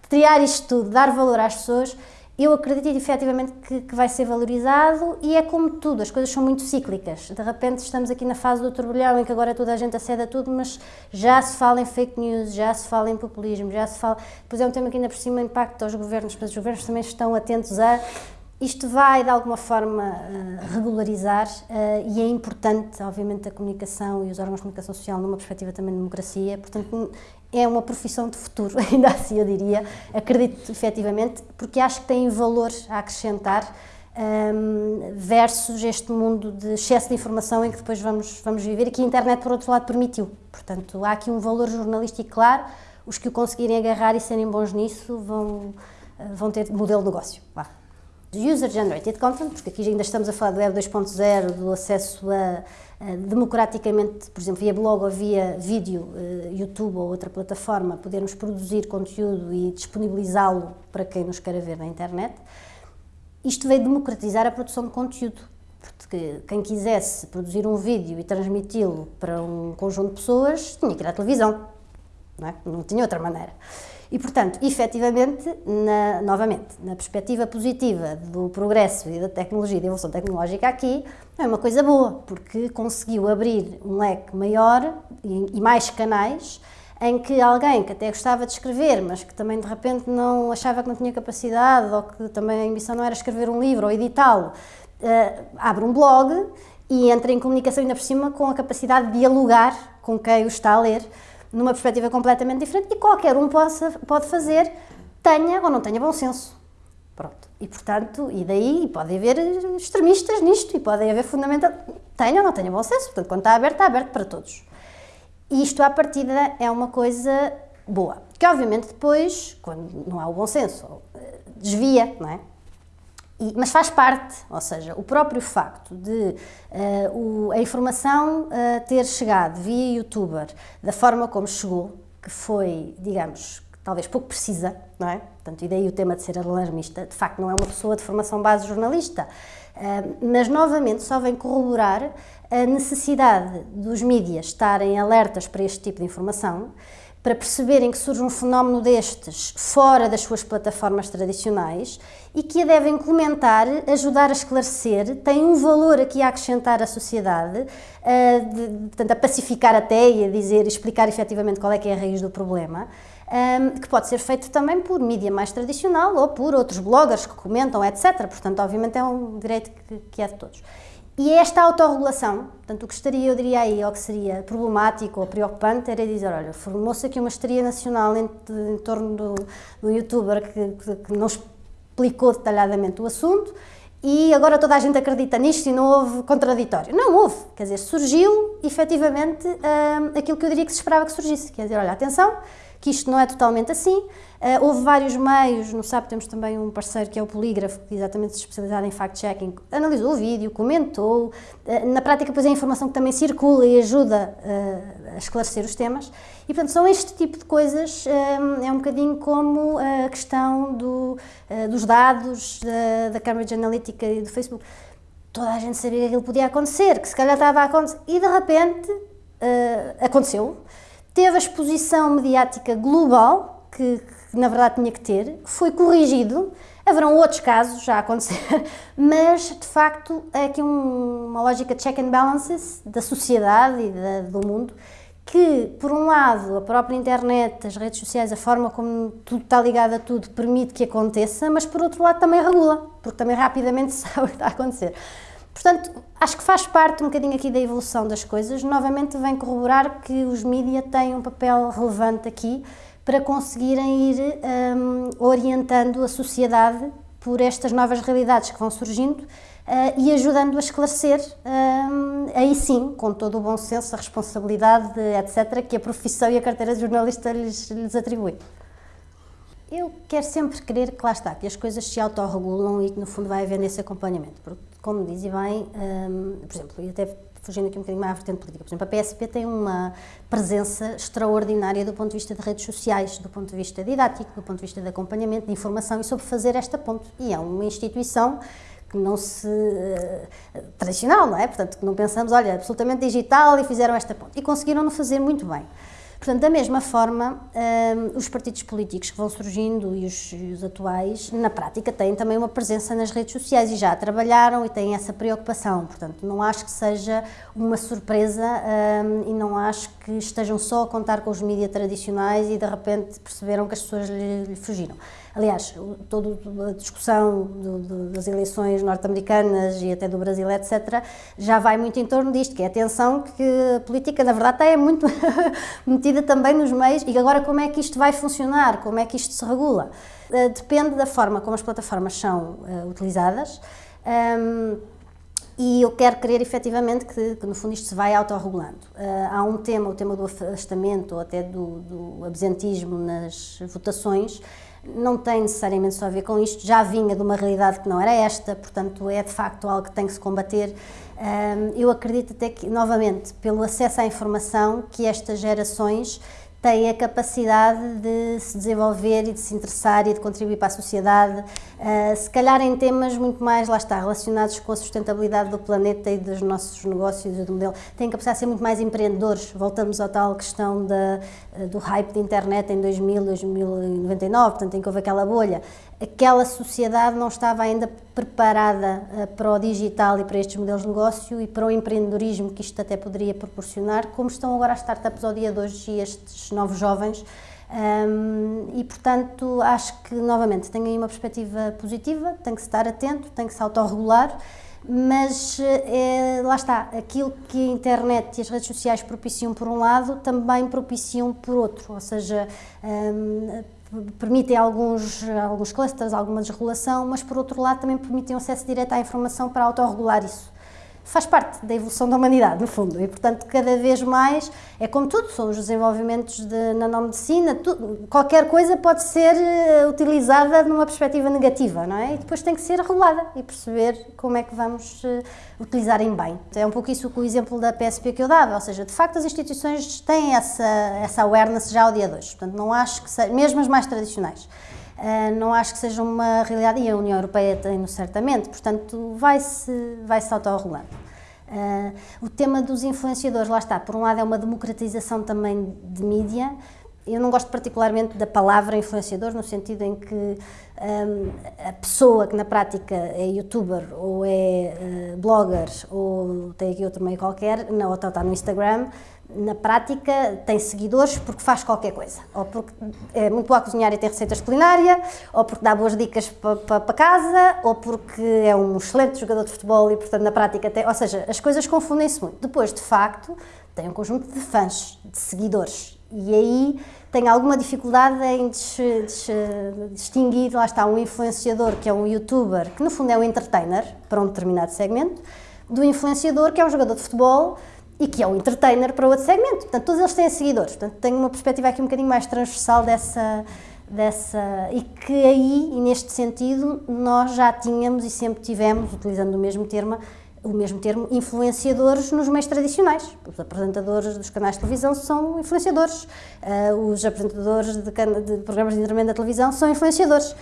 triar isto tudo, dar valor às pessoas, eu acredito efetivamente que, que, vai ser valorizado e é como tudo, as coisas são muito cíclicas. De repente estamos aqui na fase do turbilhão em que agora toda a gente acede a tudo, mas já se fala em fake news, já se fala em populismo, já se fala... Pois é um tema que ainda por cima impacta os governos, mas os governos também estão atentos a isto vai, de alguma forma, uh, regularizar uh, e é importante, obviamente, a comunicação e os órgãos de comunicação social numa perspectiva também de democracia, portanto, é uma profissão de futuro, ainda assim eu diria, acredito efetivamente, porque acho que tem valor a acrescentar ehm, versus este mundo de excesso de informação em que depois vamos, vamos viver e que a internet, por outro lado, permitiu. Portanto, há aqui um valor jornalístico claro, os que o conseguirem agarrar e serem bons nisso vão, eh, vão ter modelo de negócio. User-generated content, porque aqui ainda estamos a falar do Web 2.0, do acesso a, a, democraticamente, por exemplo, via blog ou via vídeo, uh, YouTube ou outra plataforma, podermos produzir conteúdo e disponibilizá-lo para quem nos queira ver na internet. Isto veio democratizar a produção de conteúdo, porque quem quisesse produzir um vídeo e transmiti-lo para um conjunto de pessoas tinha que ir à televisão, não, é? não tinha outra maneira. E, portanto, efetivamente, na, novamente, na perspectiva positiva do progresso e da tecnologia, da evolução tecnológica aqui, é uma coisa boa, porque conseguiu abrir um leque maior e, e mais canais em que alguém que até gostava de escrever, mas que também de repente não achava que não tinha capacidade ou que também a ambição não era escrever um livro ou editá-lo, uh, abre um blog e entra em comunicação ainda por cima com a capacidade de dialogar com quem o está a ler numa perspectiva completamente diferente e qualquer um possa, pode fazer, tenha ou não tenha bom senso. Pronto. E portanto, e daí pode haver extremistas nisto e pode haver fundamental, tenha ou não tenha bom senso. Portanto, quando está aberto, está aberto para todos. E isto à partida é uma coisa boa. Que obviamente depois, quando não há o bom senso, desvia, não é? E, mas faz parte, ou seja, o próprio facto de uh, o, a informação uh, ter chegado via youtuber da forma como chegou, que foi, digamos, talvez pouco precisa, não é? Portanto, e daí o tema de ser alarmista, de facto não é uma pessoa de formação base jornalista, uh, mas novamente só vem corroborar a necessidade dos mídias estarem alertas para este tipo de informação, para perceberem que surge um fenómeno destes fora das suas plataformas tradicionais e que a devem comentar, ajudar a esclarecer, tem um valor aqui a acrescentar à sociedade, a, de, portanto, a pacificar até e a dizer, explicar efetivamente qual é que é a raiz do problema, um, que pode ser feito também por mídia mais tradicional ou por outros bloggers que comentam, etc. Portanto, obviamente é um direito que, que é de todos. E esta autorregulação, portanto, o que estaria, eu diria aí, ou que seria problemático ou preocupante, era dizer, olha, formou-se aqui uma histeria nacional em, em torno do, do youtuber que, que, que, não explicou detalhadamente o assunto e agora toda a gente acredita nisto e não houve contraditório. Não houve, quer dizer, surgiu efetivamente hum, aquilo que eu diria que se esperava que surgisse, quer dizer, olha, atenção, que isto não é totalmente assim. Uh, houve vários meios, no SAP temos também um parceiro que é o Polígrafo, que exatamente especializado em fact-checking, analisou o vídeo, comentou, uh, na prática depois é a informação que também circula e ajuda uh, a esclarecer os temas, e portanto são este tipo de coisas, é um bocadinho como a questão do, dos dados da, da Cambridge Analytica e do Facebook. Toda a gente sabia que aquilo podia acontecer, que se calhar estava a acontecer, e de repente aconteceu, teve a exposição mediática global, que, que na verdade tinha que ter, foi corrigido. Haverão outros casos já a acontecer, mas de facto é aqui um, uma lógica de check and balances da sociedade e da, do mundo que, por um lado, a própria internet, as redes sociais, a forma como tudo está ligado a tudo, permite que aconteça, mas por outro lado também regula, porque também rapidamente sabe o que está a acontecer. Portanto, acho que faz parte um bocadinho aqui da evolução das coisas. Novamente, vem corroborar que os mídias têm um papel relevante aqui para conseguirem ir um, orientando a sociedade por estas novas realidades que vão surgindo uh, e ajudando a esclarecer, um, aí sim, com todo o bom senso, a responsabilidade, etc., que a profissão e a carteira de jornalista lhes, lhes atribui. Eu quero sempre crer que lá está, que as coisas se autorregulam e que no fundo vai haver nesse acompanhamento, porque, como diz e bem, um, por exemplo, e até fugindo aqui um bocadinho mais à vertente política, por exemplo, a PSP tem uma presença extraordinária do ponto de vista de redes sociais, do ponto de vista didático, do ponto de vista de acompanhamento, de informação e sobre fazer esta ponte. E é uma instituição que não se. Uh, tradicional, não é? Portanto, que não pensamos, olha, absolutamente digital e fizeram esta ponte. E conseguiram-no fazer muito bem. Portanto, da mesma forma, um, os partidos políticos que vão surgindo e os, e os, atuais, na prática, têm também uma presença nas redes sociais e já trabalharam e têm essa preocupação. Portanto, não acho que seja uma surpresa um, e não acho que estejam só a contar com os mídias tradicionais e de repente perceberam que as pessoas lhe, lhe fugiram. Aliás, toda a discussão do, do, das eleições norte-americanas e até do Brasil, etc., já vai muito em torno disto, que é a atenção que a política, na verdade, é muito metida também nos meios. E agora, como é que isto vai funcionar? Como é que isto se regula? Uh, depende da forma como as plataformas são uh, utilizadas. Um, e eu quero crer efetivamente que, que, no fundo isto se vai autorregulando. Uh, há um tema, o tema do afastamento ou até do, do absentismo nas votações, não tem necessariamente só a ver com isto, já vinha de uma realidade que não era esta, portanto é de facto algo que tem que se combater. Eu acredito até que, novamente, pelo acesso à informação, que estas gerações têm a capacidade de se desenvolver e de se interessar e de contribuir para a sociedade, uh, se calhar em temas muito mais, lá está, relacionados com a sustentabilidade do planeta e dos nossos negócios e do modelo, têm capacidade de ser muito mais empreendedores. Voltamos à tal questão da, uh, do hype de internet em 2000, 2099, portanto, em que houve aquela bolha aquela sociedade não estava ainda preparada uh, para o digital e para estes modelos de negócio e para o empreendedorismo que isto até poderia proporcionar, como estão agora as startups ao dia de hoje e estes novos jovens. Um, e portanto acho que novamente tem aí uma perspectiva positiva, tem que estar atento, tem que se autorregular, mas é, lá está, aquilo que a internet e as redes sociais propiciam por um lado, também propiciam por outro, ou seja, um, permitem alguns, alguns clusters, alguma desregulação, mas por outro lado também permitem acesso direto à informação para autorregular isso faz parte da evolução da humanidade, no fundo, e portanto cada vez mais, é como tudo, são os desenvolvimentos de nanomedicina, qualquer coisa pode ser eh, utilizada numa perspectiva negativa, não é? E depois tem que ser regulada e perceber como é que vamos uh, utilizar em bem. É um pouco isso o exemplo da PSP que eu dava, ou seja, de facto as instituições têm essa, essa awareness já ao dia de hoje, portanto não acho que, seja, mesmo as mais tradicionais, não acho que seja uma realidade, e a União Europeia tem-no certamente, portanto, vai-se vai -se autorregulando. Uh, o tema dos influenciadores, lá está, por um lado é uma democratização também de mídia, eu não gosto particularmente da palavra influenciador, no sentido em que um, a pessoa que na prática é youtuber ou é uh, blogger ou tem aqui outro meio qualquer, não, ou está no Instagram, na prática tem seguidores porque faz qualquer coisa. Ou porque é muito boa a cozinhar e tem receitas culinária, ou porque dá boas dicas para pa, pa casa, ou porque é um excelente jogador de futebol e, portanto, na prática tem. Ou seja, as coisas confundem-se muito. Depois, de facto, tem um conjunto de fãs, de seguidores. E aí tem alguma dificuldade em des, des, distinguir, lá está, um influenciador que é um youtuber, que no fundo é um entertainer para um determinado segmento, do influenciador que é um jogador de futebol e que é um entertainer para outro segmento. Portanto, todos eles têm seguidores. Portanto, tenho uma perspectiva aqui um bocadinho mais transversal dessa, dessa e que aí, e neste sentido, nós já tínhamos e sempre tivemos, utilizando o mesmo termo, o mesmo termo, influenciadores nos meios tradicionais. Os apresentadores dos canais de televisão são influenciadores, uh, os apresentadores de, de programas de entretenimento da televisão são influenciadores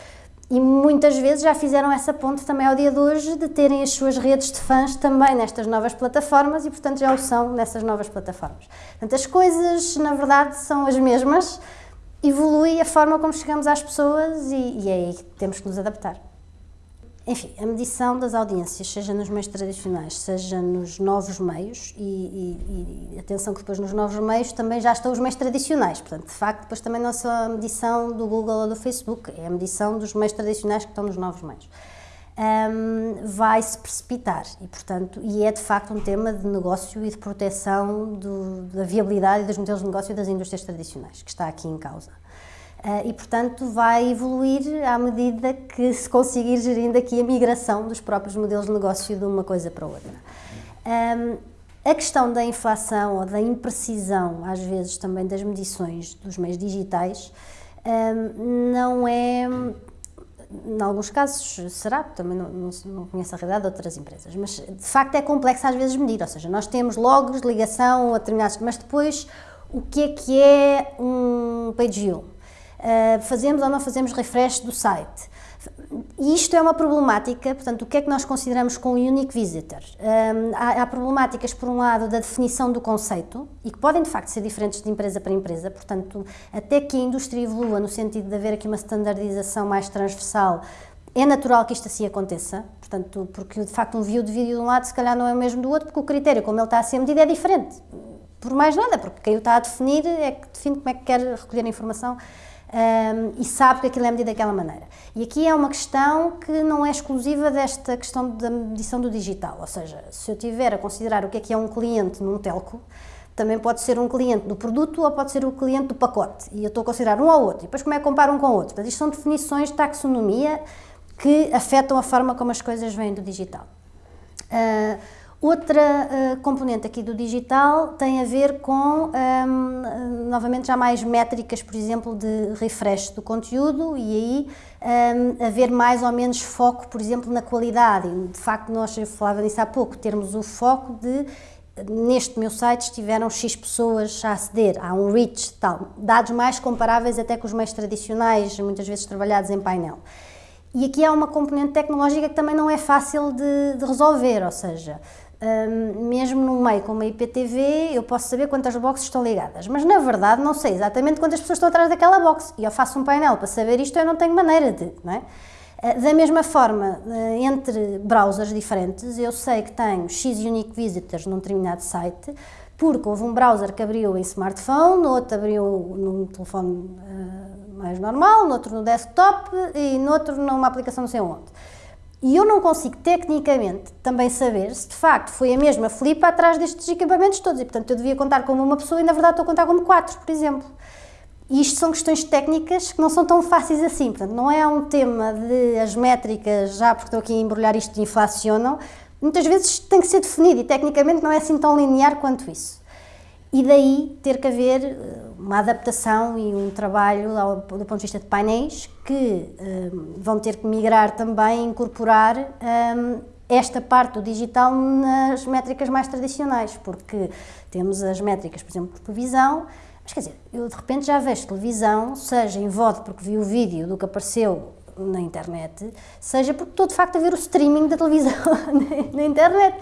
e muitas vezes já fizeram essa ponte também ao dia de hoje de terem as suas redes de fãs também nestas novas plataformas e, portanto, já o são nessas novas plataformas. Portanto, as coisas, na verdade, são as mesmas, evolui a forma como chegamos às pessoas e, e é aí que temos que nos adaptar. Enfim, a medição das audiências, seja nos meios tradicionais, seja nos novos meios, e, e, e, atenção que depois nos novos meios também já estão os meios tradicionais, portanto, de facto, depois também não é só a medição do Google ou do Facebook, é a medição dos meios tradicionais que estão nos novos meios. Um, vai se precipitar e, portanto, e é de facto um tema de negócio e de proteção do, da viabilidade e dos modelos de negócio das indústrias tradicionais que está aqui em causa. Uh, e, portanto, vai evoluir à medida que se conseguir gerir daqui a migração dos próprios modelos de negócio de uma coisa para outra. Um, a questão da inflação ou da imprecisão, às vezes também das medições dos meios digitais, um, não é, em alguns casos será, também não, não, não, conheço a realidade de outras empresas, mas de facto é complexo às vezes medir, ou seja, nós temos logos, ligação a determinados, mas depois o que é que é um page view? Uh, fazemos ou não fazemos refresh do site. E isto é uma problemática, portanto, o que é que nós consideramos com unique visitor? Um, há, há, problemáticas, por um lado, da definição do conceito, e que podem, de facto, ser diferentes de empresa para empresa, portanto, até que a indústria evolua no sentido de haver aqui uma standardização mais transversal, é natural que isto assim aconteça, portanto, porque, de facto, um view de vídeo de um lado, se calhar, não é o mesmo do outro, porque o critério, como ele está a ser medido, é diferente. Por mais nada, porque quem o está a definir é que define como é que quer recolher a informação um, e sabe que aquilo é medido daquela maneira. E aqui é uma questão que não é exclusiva desta questão da medição do digital, ou seja, se eu tiver a considerar o que é que é um cliente num telco, também pode ser um cliente do produto ou pode ser o cliente do pacote, e eu estou a considerar um ao outro, e depois como é que comparo um com o outro? Portanto, isto são definições de taxonomia que afetam a forma como as coisas vêm do digital. Uh, Outra uh, componente aqui do digital tem a ver com, um, ehm, novamente, já mais métricas, por exemplo, de refresh do conteúdo e aí um, ehm, haver mais ou menos foco, por exemplo, na qualidade. De facto, nós, eu falava nisso há pouco, termos o foco de neste meu site estiveram X pessoas a aceder, há um reach, tal, dados mais comparáveis até com os meios tradicionais, muitas vezes trabalhados em painel. E aqui há uma componente tecnológica que também não é fácil de, de resolver, ou seja, mesmo num meio como a IPTV, eu posso saber quantas boxes estão ligadas, mas na verdade não sei exatamente quantas pessoas estão atrás daquela box. E eu faço um painel para saber isto, eu não tenho maneira de, não é? Ah, da mesma forma, ah, entre browsers diferentes, eu sei que tenho X unique visitors num determinado site, porque houve um browser que abriu em smartphone, outro abriu num telefone uh, mais normal, noutro no desktop e noutro numa aplicação não sei onde. E eu não consigo tecnicamente também saber se de facto foi a mesma flipa atrás destes equipamentos todos. E portanto eu devia contar como uma pessoa e na verdade estou a contar como quatro, por exemplo. E isto são questões técnicas que não são tão fáceis assim. Portanto, não é um tema de as métricas, já porque estou aqui a embrulhar isto, inflacionam. Muitas vezes tem que ser definido e tecnicamente não é assim tão linear quanto isso e daí ter que haver eh, uma adaptação e um trabalho do ponto de vista de painéis que um, eh, vão ter que migrar também, incorporar um, eh, esta parte do digital nas métricas mais tradicionais, porque temos as métricas, por exemplo, de televisão, mas quer dizer, eu de repente já vejo televisão, seja em voto porque vi o vídeo do que apareceu na internet, seja porque estou de facto a ver o streaming da televisão na internet.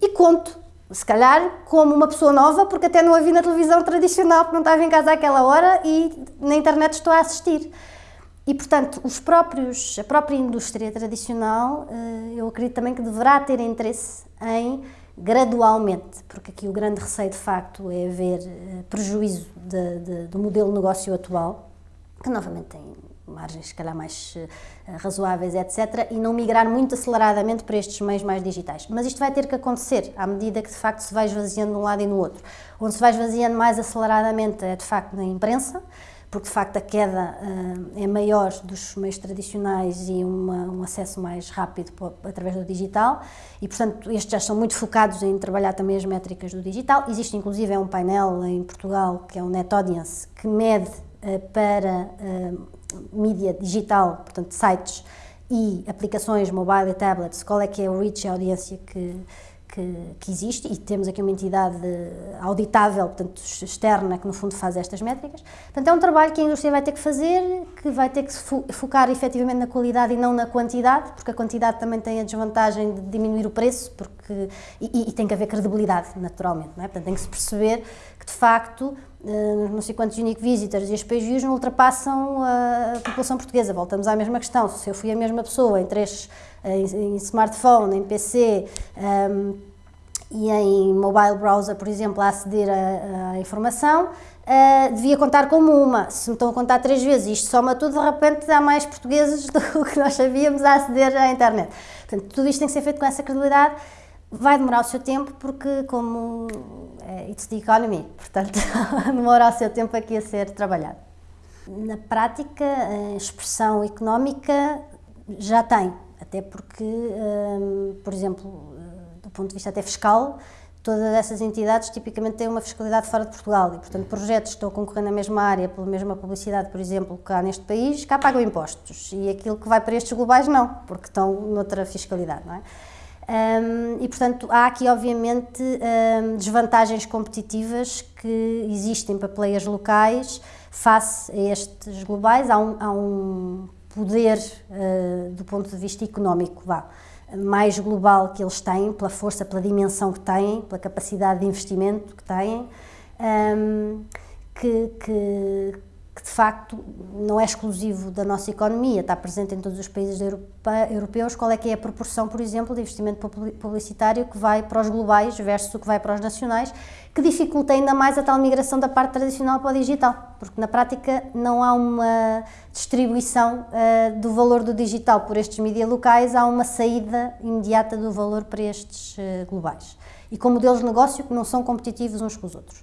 E conto se calhar como uma pessoa nova, porque até não a vi na televisão tradicional, porque não estava em casa àquela hora e na internet estou a assistir. E, portanto, os próprios, a própria indústria tradicional, eh, eu acredito também que deverá ter interesse em, gradualmente, porque aqui o grande receio, de facto, é haver eh, prejuízo de, de, do modelo de negócio atual, que novamente tem margens se calhar mais uh, razoáveis, etc., e não migrar muito aceleradamente para estes meios mais digitais. Mas isto vai ter que acontecer à medida que de facto se vai esvaziando de um lado e no outro. Onde se vai esvaziando mais aceleradamente é de facto na imprensa, porque de facto a queda uh, é maior dos meios tradicionais e uma, um acesso mais rápido através do digital e portanto estes já são muito focados em trabalhar também as métricas do digital. Existe inclusive é um painel em Portugal que é o Net Audience que mede uh, para uh, mídia digital, portanto sites e aplicações mobile e tablets, qual é que é o reach a audiência que que, que, existe e temos aqui uma entidade auditável, portanto, externa, que no fundo faz estas métricas. Portanto, é um trabalho que a indústria vai ter que fazer, que vai ter que focar efetivamente na qualidade e não na quantidade, porque a quantidade também tem a desvantagem de diminuir o preço porque, e, e tem que haver credibilidade, naturalmente. Não é? Portanto, tem que se perceber que, de facto, eh, não sei quantos unique visitors e as page views não ultrapassam a população portuguesa. Voltamos à mesma questão, se eu fui a mesma pessoa em três em, em smartphone, em PC um, e em mobile browser, por exemplo, a aceder à informação, uh, devia contar como uma. Se me estão a contar três vezes isto soma tudo, de repente há mais portugueses do que nós sabíamos a aceder à internet. Portanto, tudo isto tem que ser feito com essa credibilidade. Vai demorar o seu tempo porque, como é, it's the economy, portanto, demora o seu tempo aqui a ser trabalhado. Na prática, a expressão económica já tem, até porque, um, por exemplo, do ponto de vista até fiscal, todas essas entidades tipicamente têm uma fiscalidade fora de Portugal e, portanto, projetos que estão a concorrer na mesma área, pela mesma publicidade, por exemplo, cá neste país, cá pagam impostos e aquilo que vai para estes globais não, porque estão noutra fiscalidade, não é? Um, e, portanto, há aqui, obviamente, um, desvantagens competitivas que existem para players locais face a estes globais. Há um, há um poder uh, do ponto de vista económico, vá, mais global que eles têm, pela força, pela dimensão que têm, pela capacidade de investimento que têm, ehm, que, que, que, de facto não é exclusivo da nossa economia, está presente em todos os países europeus. Qual é que é a proporção, por exemplo, de investimento publicitário que vai para os globais versus o que vai para os nacionais? que dificulta ainda mais a tal migração da parte tradicional para o digital, porque na prática não há uma distribuição uh, do valor do digital por estes mídias locais, há uma saída imediata do valor para estes uh, globais. E com modelos de negócio que não são competitivos uns com os outros.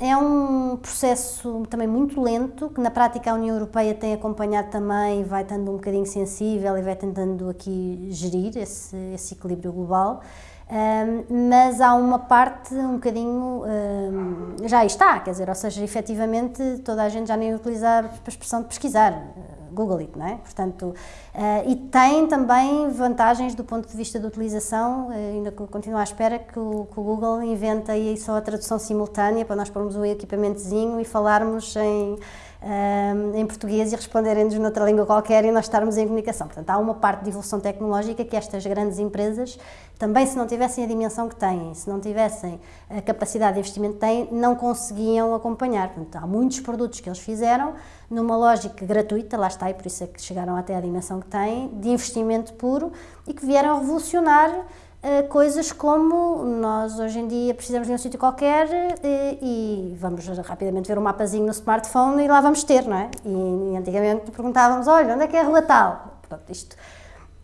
É um processo também muito lento, que na prática a União Europeia tem acompanhado também, vai estando um bocadinho sensível e vai tentando aqui gerir esse, esse equilíbrio global. Um, mas há uma parte um bocadinho, um, já está, quer dizer, ou seja, efetivamente toda a gente já nem utiliza a expressão de pesquisar, Google It, não é? Portanto, uh, e tem também vantagens do ponto de vista da utilização, uh, ainda continuo à espera que o, que o, Google invente aí só a tradução simultânea para nós pormos um equipamentozinho e falarmos em um, em português e responderem-nos noutra língua qualquer e nós estarmos em comunicação. Portanto, há uma parte de evolução tecnológica que estas grandes empresas, também se não tivessem a dimensão que têm, se não tivessem a capacidade de investimento que têm, não conseguiam acompanhar. Portanto, há muitos produtos que eles fizeram numa lógica gratuita, lá está, e por isso é que chegaram até à dimensão que têm, de investimento puro e que vieram revolucionar coisas como nós hoje em dia precisamos de um sítio qualquer e, e, vamos rapidamente ver um mapazinho no smartphone e lá vamos ter, não é? E, antigamente perguntávamos, olha, onde é que é a rua tal? Isto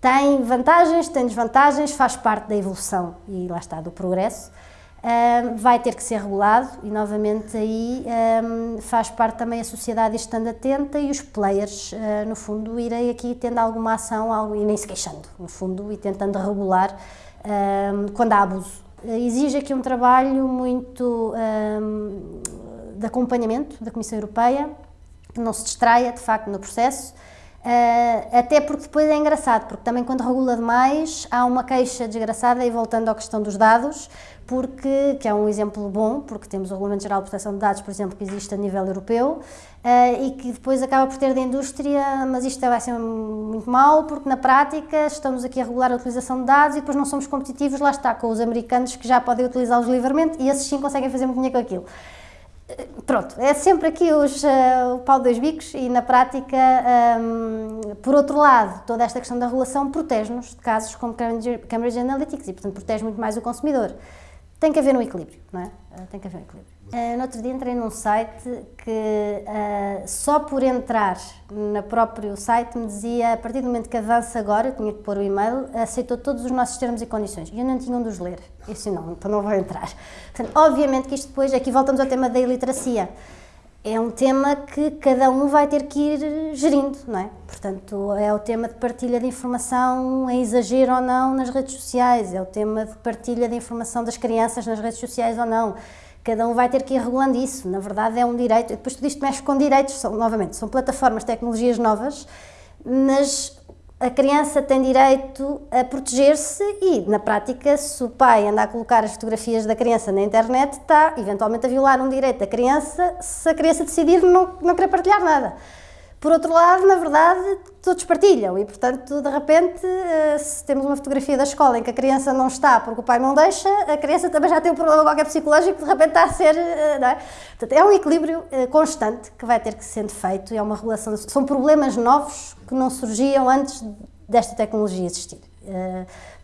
tem vantagens, tem desvantagens, faz parte da evolução e lá está, do progresso. Uh, vai ter que ser regulado e novamente aí um, faz parte também a sociedade estando atenta e os players, uh, no fundo, irem aqui tendo alguma ação algo, e nem se queixando, no fundo, e tentando regular um, quando há abuso. Exige aqui um trabalho muito um, de acompanhamento da Comissão Europeia, que não se distraia de facto no processo, Uh, até porque depois é engraçado, porque também quando regula demais há uma queixa desgraçada e voltando à questão dos dados, porque, que é um exemplo bom, porque temos o Regulamento Geral de Proteção de Dados, por exemplo, que existe a nível europeu uh, e que depois acaba por ter da indústria, mas isto vai ser muito mau, porque na prática estamos aqui a regular a utilização de dados e depois não somos competitivos, lá está, com os americanos que já podem utilizá-los livremente e esses sim conseguem fazer muito dinheiro com aquilo pronto, é sempre aqui os, uh, o pau dos bicos e na prática, um, por outro lado, toda esta questão da regulação protege-nos de casos como Cambridge, Analytics e, portanto, protege muito mais o consumidor. Tem que haver um equilíbrio, não é? Uh, tem que haver um equilíbrio. Uh, no outro dia entrei num site que uh, só por entrar no próprio site me dizia, a partir do momento que avança agora, eu tinha que pôr o e-mail, aceitou todos os nossos termos e condições. E eu não tinha um dos ler. Eu disse, não, então não vou entrar. Portanto, obviamente que isto depois, aqui voltamos ao tema da iliteracia. é um tema que cada um vai ter que ir gerindo, não é? Portanto, é o tema de partilha de informação em exagero ou não nas redes sociais, é o tema de partilha de informação das crianças nas redes sociais ou não. Cada um vai ter que ir regulando isso. Na verdade, é um direito. Depois tudo isto mexe com direitos, são, novamente, são plataformas, tecnologias novas, mas a criança tem direito a proteger-se e, na prática, se o pai anda a colocar as fotografias da criança na internet, está eventualmente a violar um direito da criança se a criança decidir não, não querer partilhar nada. Por outro lado, na verdade, todos partilham e, portanto, de repente, eh, se temos uma fotografia da escola em que a criança não está porque o pai não deixa, a criança também já tem um problema qualquer psicológico, de repente está a ser, eh, não é? Portanto, é um equilíbrio eh, constante que vai ter que ser feito é uma relação, são problemas novos que não surgiam antes desta tecnologia existir.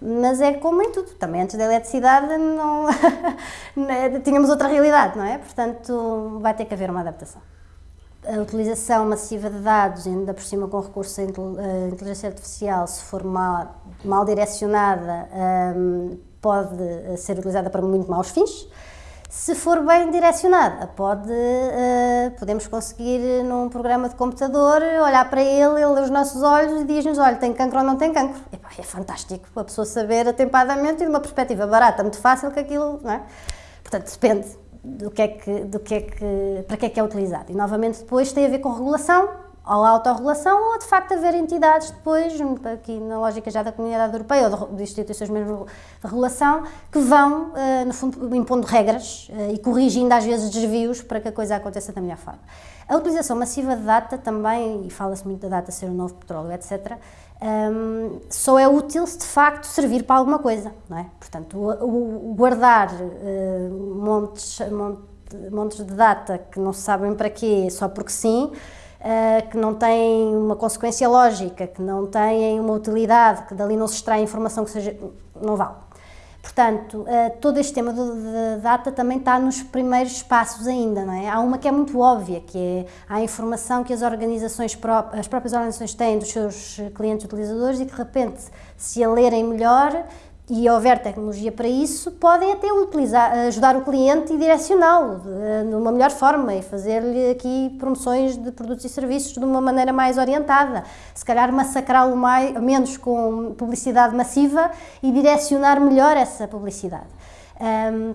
mas é como em tudo, também antes da eletricidade não, né, tínhamos outra realidade, não é? Portanto, vai ter que haver uma adaptação a utilização massiva de dados, ainda por cima com recurso à inteligência artificial, se for mal, mal direcionada, um, pode ser utilizada para muito maus fins. Se for bem direcionada, pode, uh, podemos conseguir num programa de computador olhar para ele, ele lê os nossos olhos e diz-nos, olha, tem cancro ou não tem cancro. é fantástico a pessoa saber atempadamente e de uma perspectiva barata, muito fácil que aquilo, não é? Portanto, depende do que é que, do que é que, para que é que é utilizado. E novamente depois tem a ver com regulação, ou autorregulação, ou de facto haver entidades depois, aqui na lógica já da comunidade europeia, ou de, instituições mesmo de regulação, que vão, uh, no fundo, impondo regras uh, e corrigindo às vezes desvios para que a coisa aconteça da melhor forma. A utilização massiva de data também, e fala-se muito da data ser o novo petróleo, etc., um, só é útil se de facto servir para alguma coisa, não é? Portanto, o, o guardar uh, montes, montes de data que não se sabem para quê, só porque sim, uh, que não têm uma consequência lógica, que não têm uma utilidade, que dali não se extrai informação que seja, não vale. Portanto, eh, todo este tema da data também está nos primeiros passos ainda, não é? Há uma que é muito óbvia, que é a informação que as organizações, as próprias organizações têm dos seus clientes utilizadores e que de repente, se a lerem melhor, e houver tecnologia para isso, podem até utilizar, ajudar o cliente e direcioná-lo de, uma melhor forma e fazer-lhe aqui promoções de produtos e serviços de uma maneira mais orientada. Se calhar massacrá-lo menos com publicidade massiva e direcionar melhor essa publicidade. Um,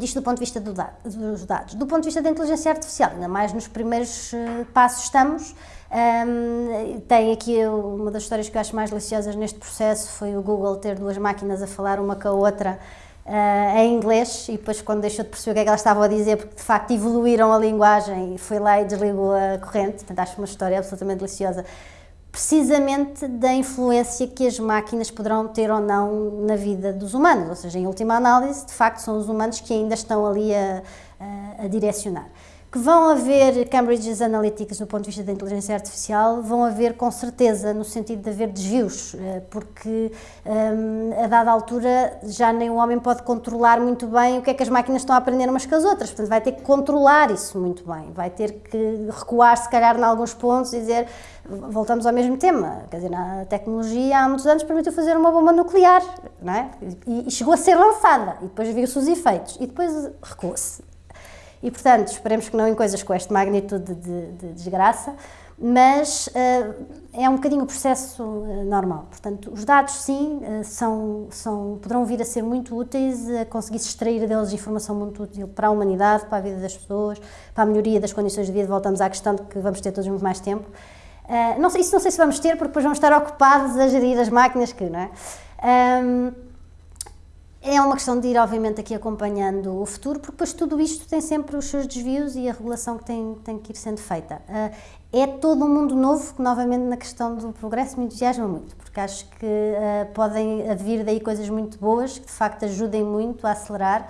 isto do ponto de vista do dos dados. Do ponto de vista da inteligência artificial, ainda mais nos primeiros uh, passos estamos, um, tem aqui uma das histórias que eu acho mais deliciosas neste processo foi o Google ter duas máquinas a falar uma com a outra uh, em inglês e depois quando deixou de perceber o que é que elas estavam a dizer, porque de facto evoluíram a linguagem e foi lá e desligou a corrente, portanto acho uma história absolutamente deliciosa precisamente da influência que as máquinas poderão ter ou não na vida dos humanos, ou seja, em última análise, de facto são os humanos que ainda estão ali a, a, a direcionar. Que vão haver Cambridge Analytics do ponto de vista da inteligência artificial, vão haver com certeza, no sentido de haver desvios, eh, porque um, a dada altura já nem o homem pode controlar muito bem o que é que as máquinas estão a aprender umas com as outras, portanto vai ter que controlar isso muito bem, vai ter que recuar se calhar em alguns pontos e dizer, voltamos ao mesmo tema, quer dizer, a tecnologia há muitos anos permitiu fazer uma bomba nuclear, não é? E, e chegou a ser lançada, e depois viu-se os efeitos, e depois recuou-se. E, portanto, esperemos que não em coisas com esta magnitude de, de desgraça, mas uh, é um bocadinho o processo uh, normal. Portanto, os dados, sim, uh, são, são, poderão vir a ser muito úteis, a conseguir-se extrair deles informação muito útil para a humanidade, para a vida das pessoas, para a melhoria das condições de vida. Voltamos à questão de que vamos ter todos muito mais tempo. não sei, isso não sei se vamos ter, porque depois vamos estar ocupados a gerir as máquinas que, não é? Um, é uma questão de ir, obviamente, aqui acompanhando o futuro, porque depois tudo isto tem sempre os seus desvios e a regulação que tem, tem que ir sendo feita. Uh, é todo um mundo novo que, novamente, na questão do progresso me entusiasma muito, porque acho que uh, podem advir daí coisas muito boas que, de facto, ajudem muito a acelerar.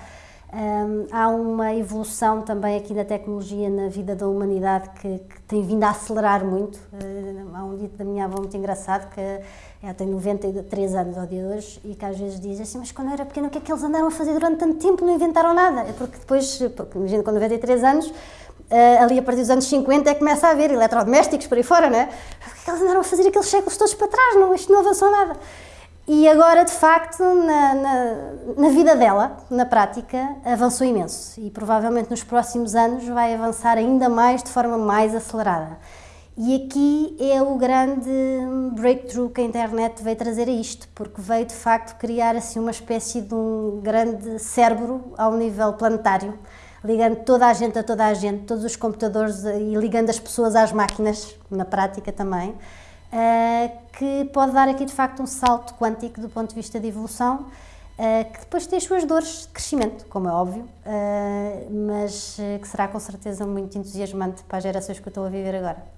Um, há uma evolução também aqui da tecnologia na vida da humanidade que, que tem vindo a acelerar muito. Uh, há um dito da minha avó muito engraçado que ela tem 93 anos ao dia de hoje e que às vezes diz assim, mas quando eu era pequena o que é que eles andaram a fazer durante tanto tempo, não inventaram nada? É porque depois, imagina com 93 anos, Uh, ali a partir dos anos 50 é que começa a haver eletrodomésticos por aí fora, não é? O que é que eles andaram a fazer aqueles séculos todos para trás? Não, isto não avançou nada. E agora, de facto, na, na, na, vida dela, na prática, avançou imenso e provavelmente nos próximos anos vai avançar ainda mais de forma mais acelerada. E aqui é o grande breakthrough que a internet veio trazer a isto, porque veio de facto criar assim uma espécie de um grande cérebro ao nível planetário, ligando toda a gente a toda a gente, todos os computadores e ligando as pessoas às máquinas, na prática também. Eh, que pode dar aqui de facto um salto quântico do ponto de vista de evolução, eh, que depois tem as suas dores de crescimento, como é óbvio, eh, mas que será com certeza muito entusiasmante para as gerações que eu estou a viver agora.